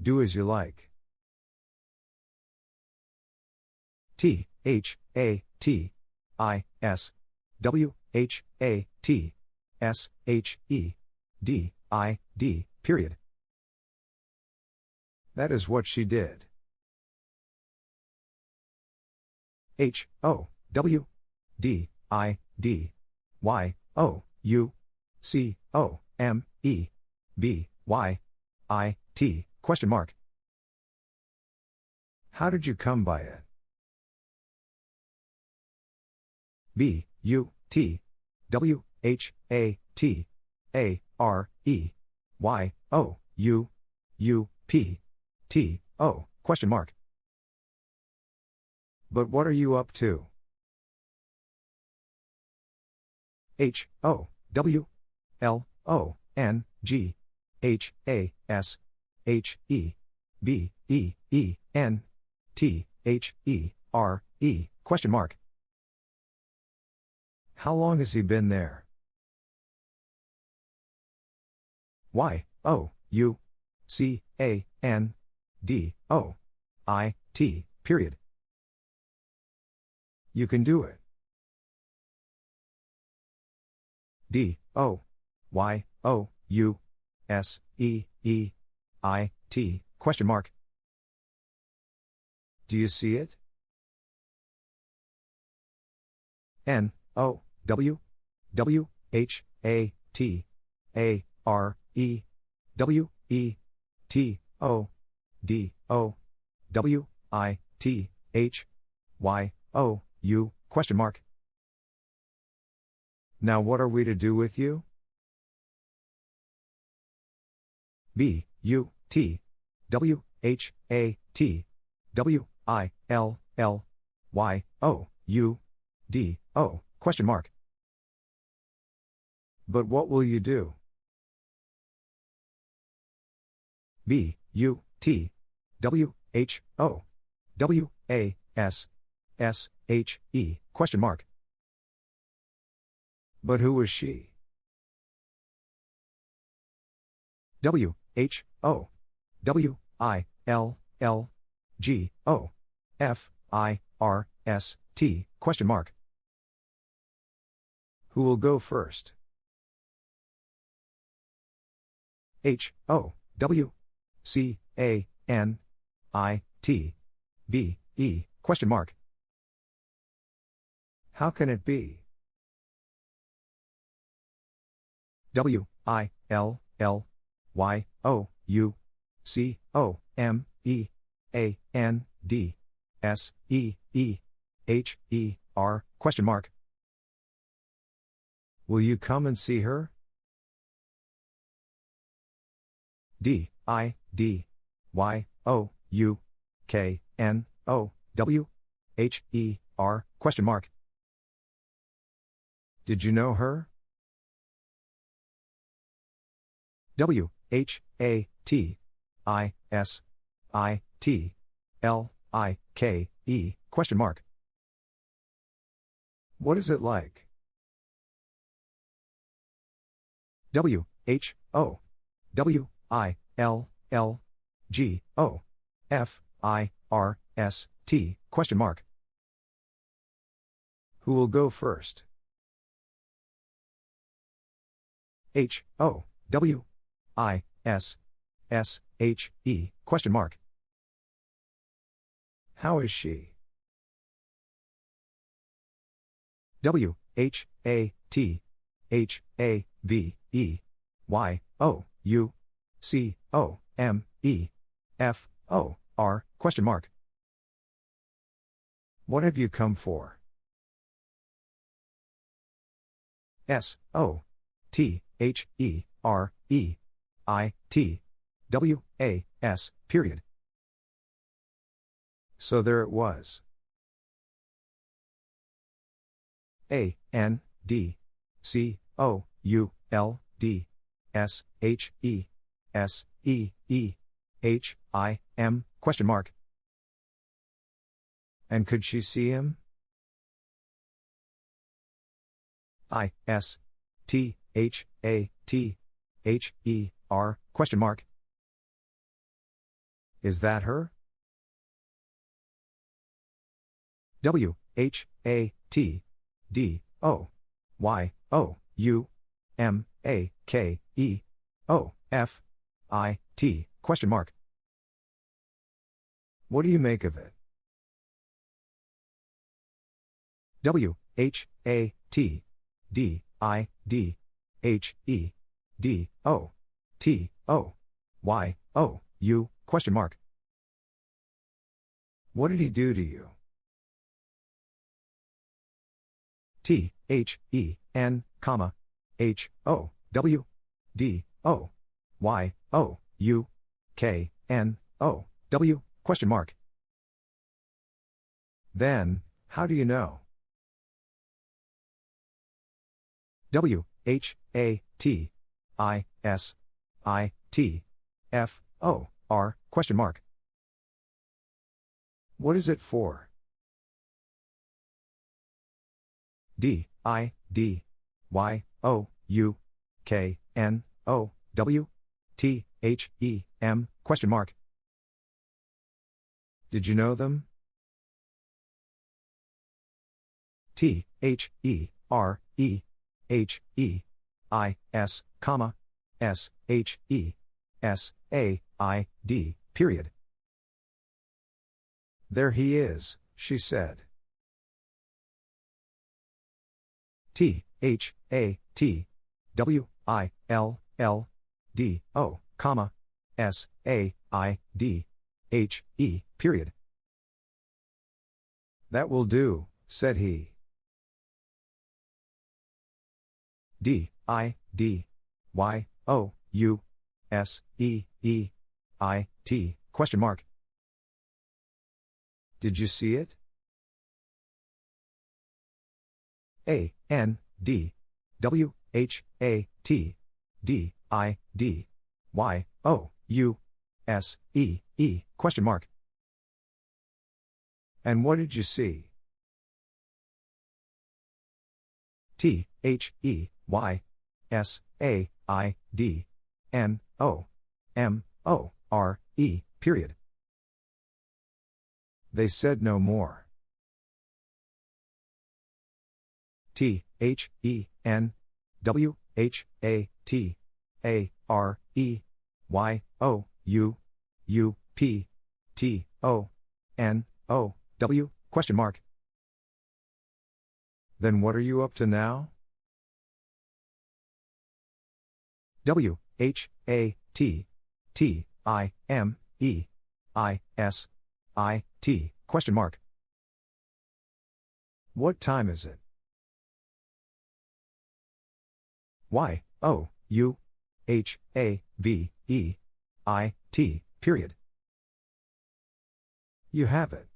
Do as you like. T, H, A, T, I, S, W, H, A, T, S, H, E, D, I, D, period. That is what she did. H, O, W, D, I, D, Y, O, U, C, O, M, E, B, Y, I, T, question mark. How did you come by it? B, U, T, W, H, A, T, A, R, E, Y, O, U, U, P, T, O, question mark. But what are you up to? H, O, W, L, O, N, G, H, A, S, H, E, B, E, E, N, T, H, E, R, E, question mark. How long has he been there? Y, O, U, C, A, N, D, O, I, T, period. You can do it. D, O, Y, O, U, S, E, E, I, T, question mark. Do you see it? N, O, W, W, H, A, T, A, R, E, W, E, T, O, D, O, W, I, T, H, Y, O, U, question mark. Now what are we to do with you? B, U, T, W, H, A, T, W, I, L, L, Y, O, U, D, O, question mark. But what will you do? B, U, T, W, H, O, W, A, S, S, H, E, question mark. But who was she? W, H, O, W, I, L, L, G, O, F, I, R, S, T, question mark. Who will go first? H, O, W, C, A, N, I, T, B, E, question mark. How can it be? W, I, L, L, Y, O, U, C, O, M, E, A, N, D, S, E, E, H, E, R, question mark. Will you come and see her? D, I, D, Y, O, U, K, N, O, W, H, E, R, question mark. Did you know her? W, H, A, T, I, S, I, T, L, I, K, E, question mark. What is it like? W, H, O, W, I, L, L, G, O, F, I, R, S, T, question mark. Who will go first? H, O, W, I, S, S, H, E, question mark. How is she? W, H, A, T, H, A, V, E, Y, O, U, C, O, M, E, F, O, R, question mark. What have you come for? S, O, T, H, E, R, E, I, T, W, A, S, period. So there it was. A, N, D, C, O, U, L, D, S, H, E, S, E, E, H, I, M, question mark. And could she see him? I, S, T, H, A, T, H, E, R, question mark. Is that her? W H A T D O Y O U M A K E O F I T question mark. What do you make of it? W H A T D I D H E D O T O Y O U question mark. What did he do to you? T H E N comma H O W D O Y O U K N O W question mark. Then, how do you know? W H A T I S I T F O R question mark. What is it for? D I D Y O U K N O W T H E M question mark. Did you know them? T H E R E H E I S comma S H E S A I D period. There he is, she said. T H A T W I L L D O comma S A I D H E period. That will do, said he. D I D Y O U S E E I T question mark. Did you see it? A N D W H A T D I D Y O U S E E question mark. And what did you see? T H E Y S A I D N O M O R E period. They said no more. T H E N W H A T A R E Y O U U P T O N O W question mark. Then what are you up to now? W H A T T I M E I S I T question mark. What time is it? Y O U H A V E I T period. You have it.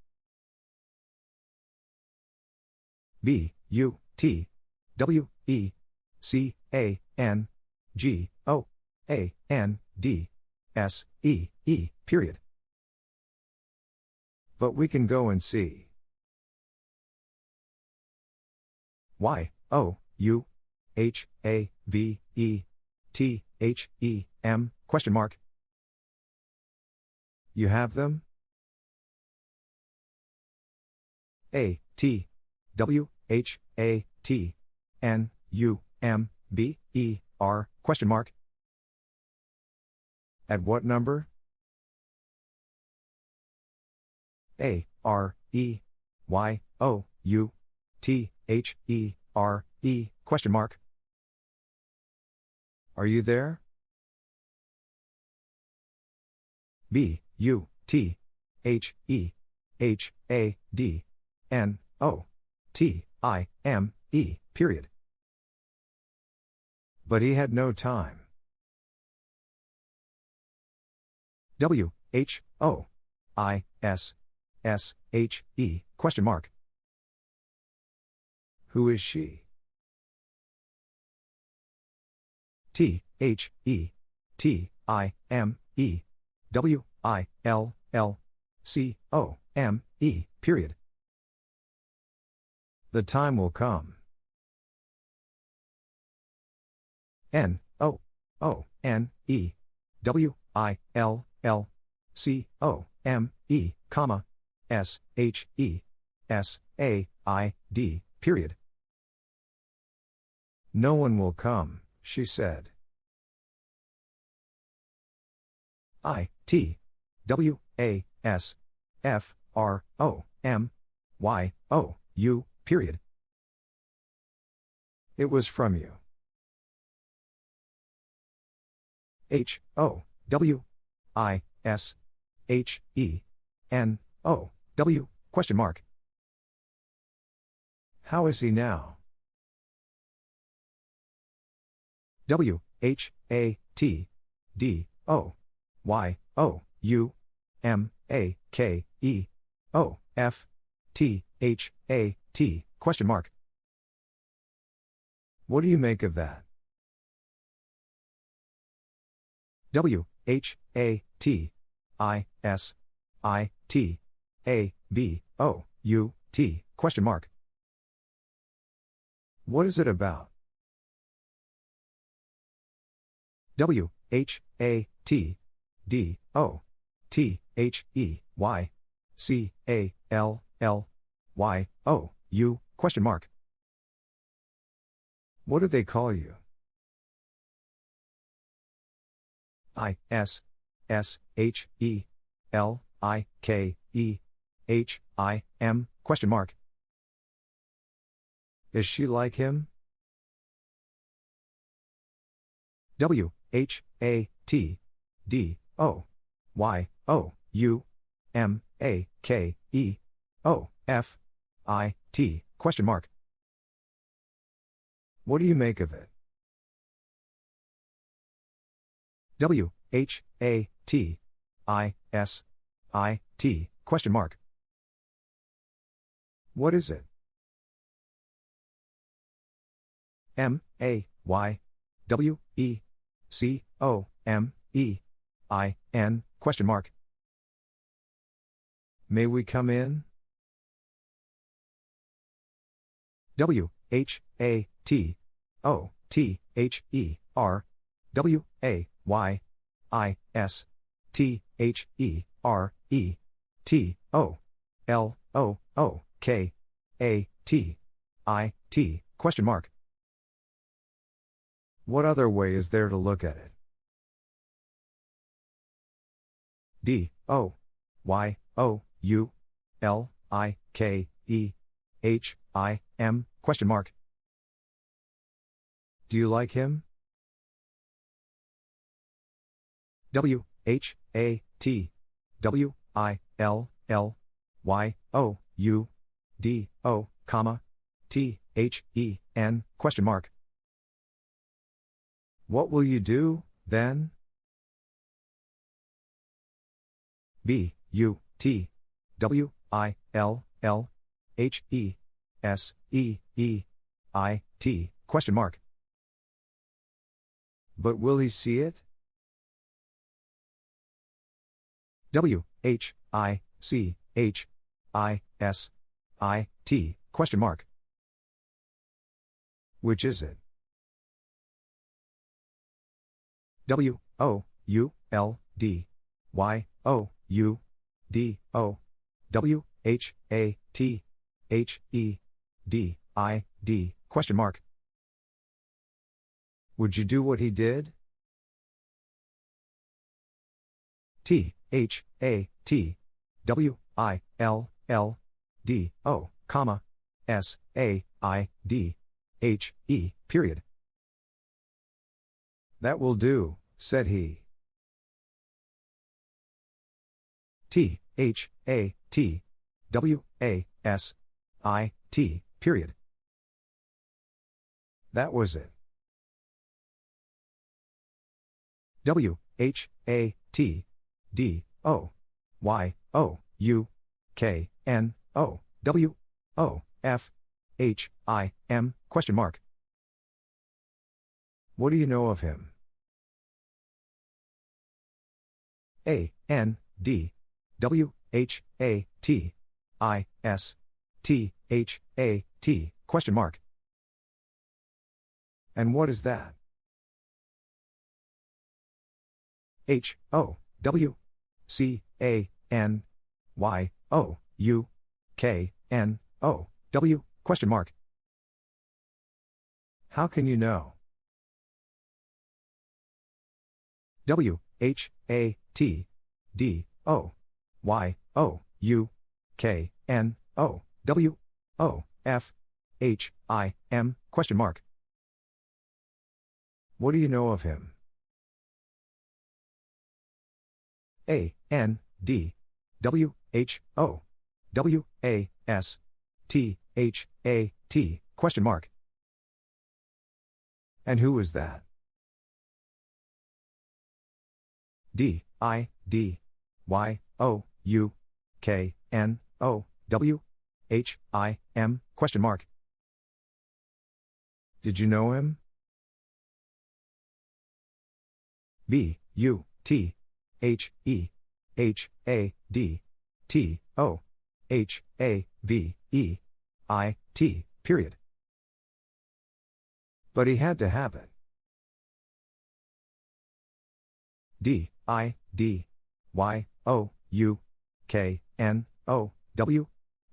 B U T W E C A N G O A N D S E E period. But we can go and see. Y O U H A V E T H E M question mark. You have them? A T W H A T N U M B E R question mark. At what number? A R E Y O U T H E R E question mark. Are you there? B U T H E H A D N O T I M E period. But he had no time. W H O I S S H E question mark. Who is she? T H E T I M E W I L L C O M E period. The time will come. N O O N E W I L L C O M E, comma, S H E S A I D, period. No one will come, she said. I T W A S F R O M Y O U, period. It was from you. H O W I S H E N O W question mark. How is he now? W H A T D O Y O U M A K E O F T H A T question mark. What do you make of that? W H A T I S I T A B O U T question mark. What is it about? W H A T D O T H E Y C A L L Y O U question mark. What do they call you? I S S H E L I K E H I M question mark. Is she like him? W H A T D O Y O U M A K E O F I T question mark. What do you make of it? W H A T I S I T question mark. What is it? M A Y W E C O M E I N question mark. May we come in? W H A T O T H E R W A Y I S T H E R E T O L O O K A T I T question mark. What other way is there to look at it? D O Y O U L I K E H I M question mark. Do you like him? W H A T W I L L Y O U D O comma T H E N question mark. What will you do, then? B U T W I L L H E S E E I T question mark. But will he see it? W H I C H I S I T question mark. Which is it? W O U L D Y O U D O W H A T H E D I D question mark. Would you do what he did? T H A T W I L L D O comma S A I D H E period. That will do, said he. T H A T W A S I T period. That was it. W H A T D O Y O U K N O W O F H I M question mark. What do you know of him? A N D W H A T I S T H A T question mark. And what is that? H O W C A N Y O U K N O W question mark. How can you know? W H A T D O Y O U K N O W O F H I M question mark. What do you know of him? A N D W H O W A S T H A T question mark. And who is that? D I D Y O U K N O W H I M question mark. Did you know him? B U T H E H A D T O H A V E I T period. But he had to have it. D I D Y O U K N O W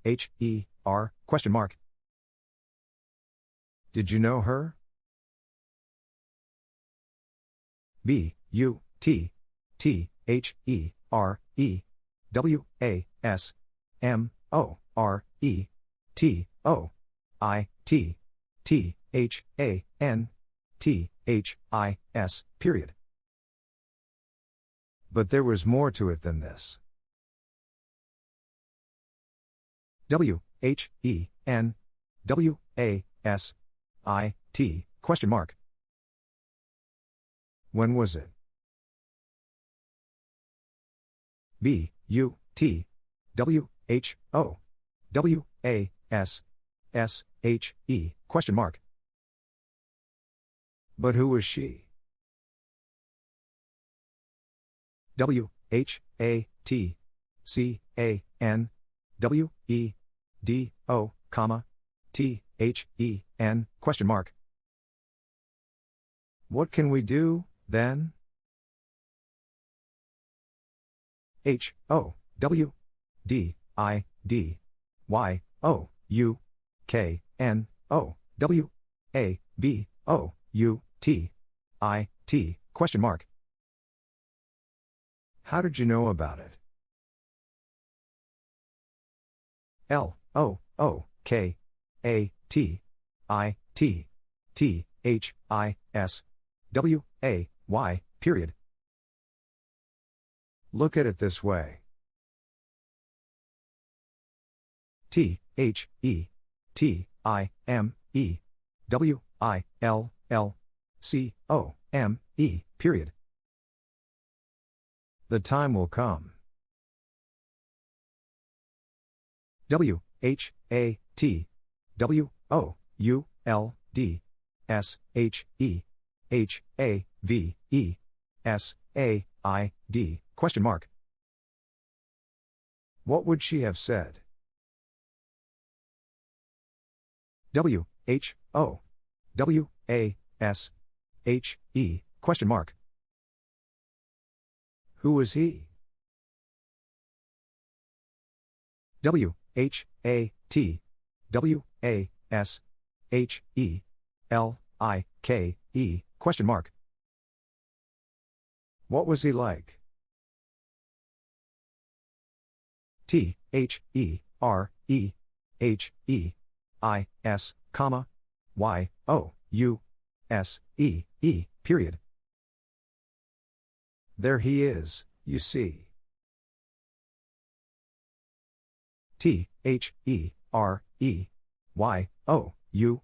H E R question mark. Did you know her? B U T T H E R E W A S M O R E T O I T T H A N T H I S period. But there was more to it than this. W H E N W A S I T question mark. When was it? B U T W H O W A S S H E question mark. But who was she? W H A T C A N W E D O comma T H E N question mark. What can we do, then? H O W D I D Y O U K N O W A B O U T I T question mark. How did you know about it? L O O K A T I T T H I S W A Y period. Look at it this way. T H E T I M E W I L L C O M E period. The time will come. W H A T W O U L D S H E H A V E S A I D question mark. What would she have said? W H O W A S H E question mark. Who was he? W H A T W A S H E L I K E question mark. What was he like? T H E R E H E I S comma Y O U S E E period. There he is, you see. T H E R E Y O U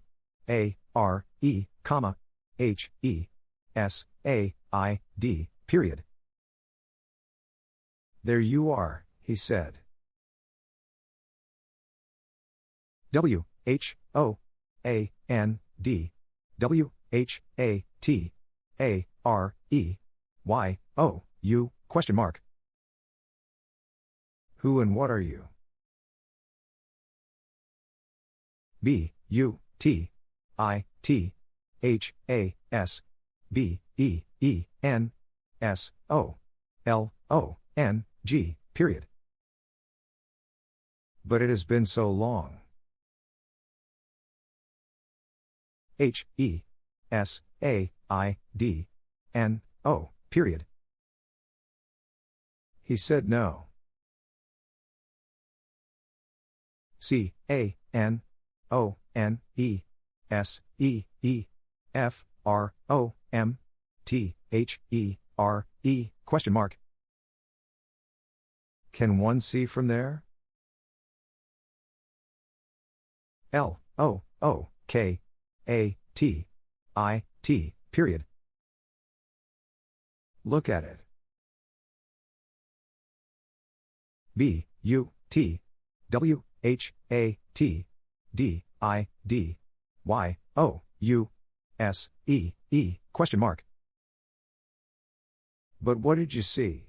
A R E comma H E S A I D period. There you are, he said. W H O A N D W H A T A R E Y O U question mark. Who and what are you? B U T I T H A S B E E N S O L O N G, period. But it has been so long. H, E, S, A, I, D, N, O, period. He said no. C, A, N, O, N, E, S, E, E, F, R, O, M, T, H, E, R, E, question mark. Can one see from there? L, O, O, K, A, T, I, T, period. Look at it. B, U, T, W, H, A, T, D, I, D, Y, O, U, S, E, E, question mark. But what did you see?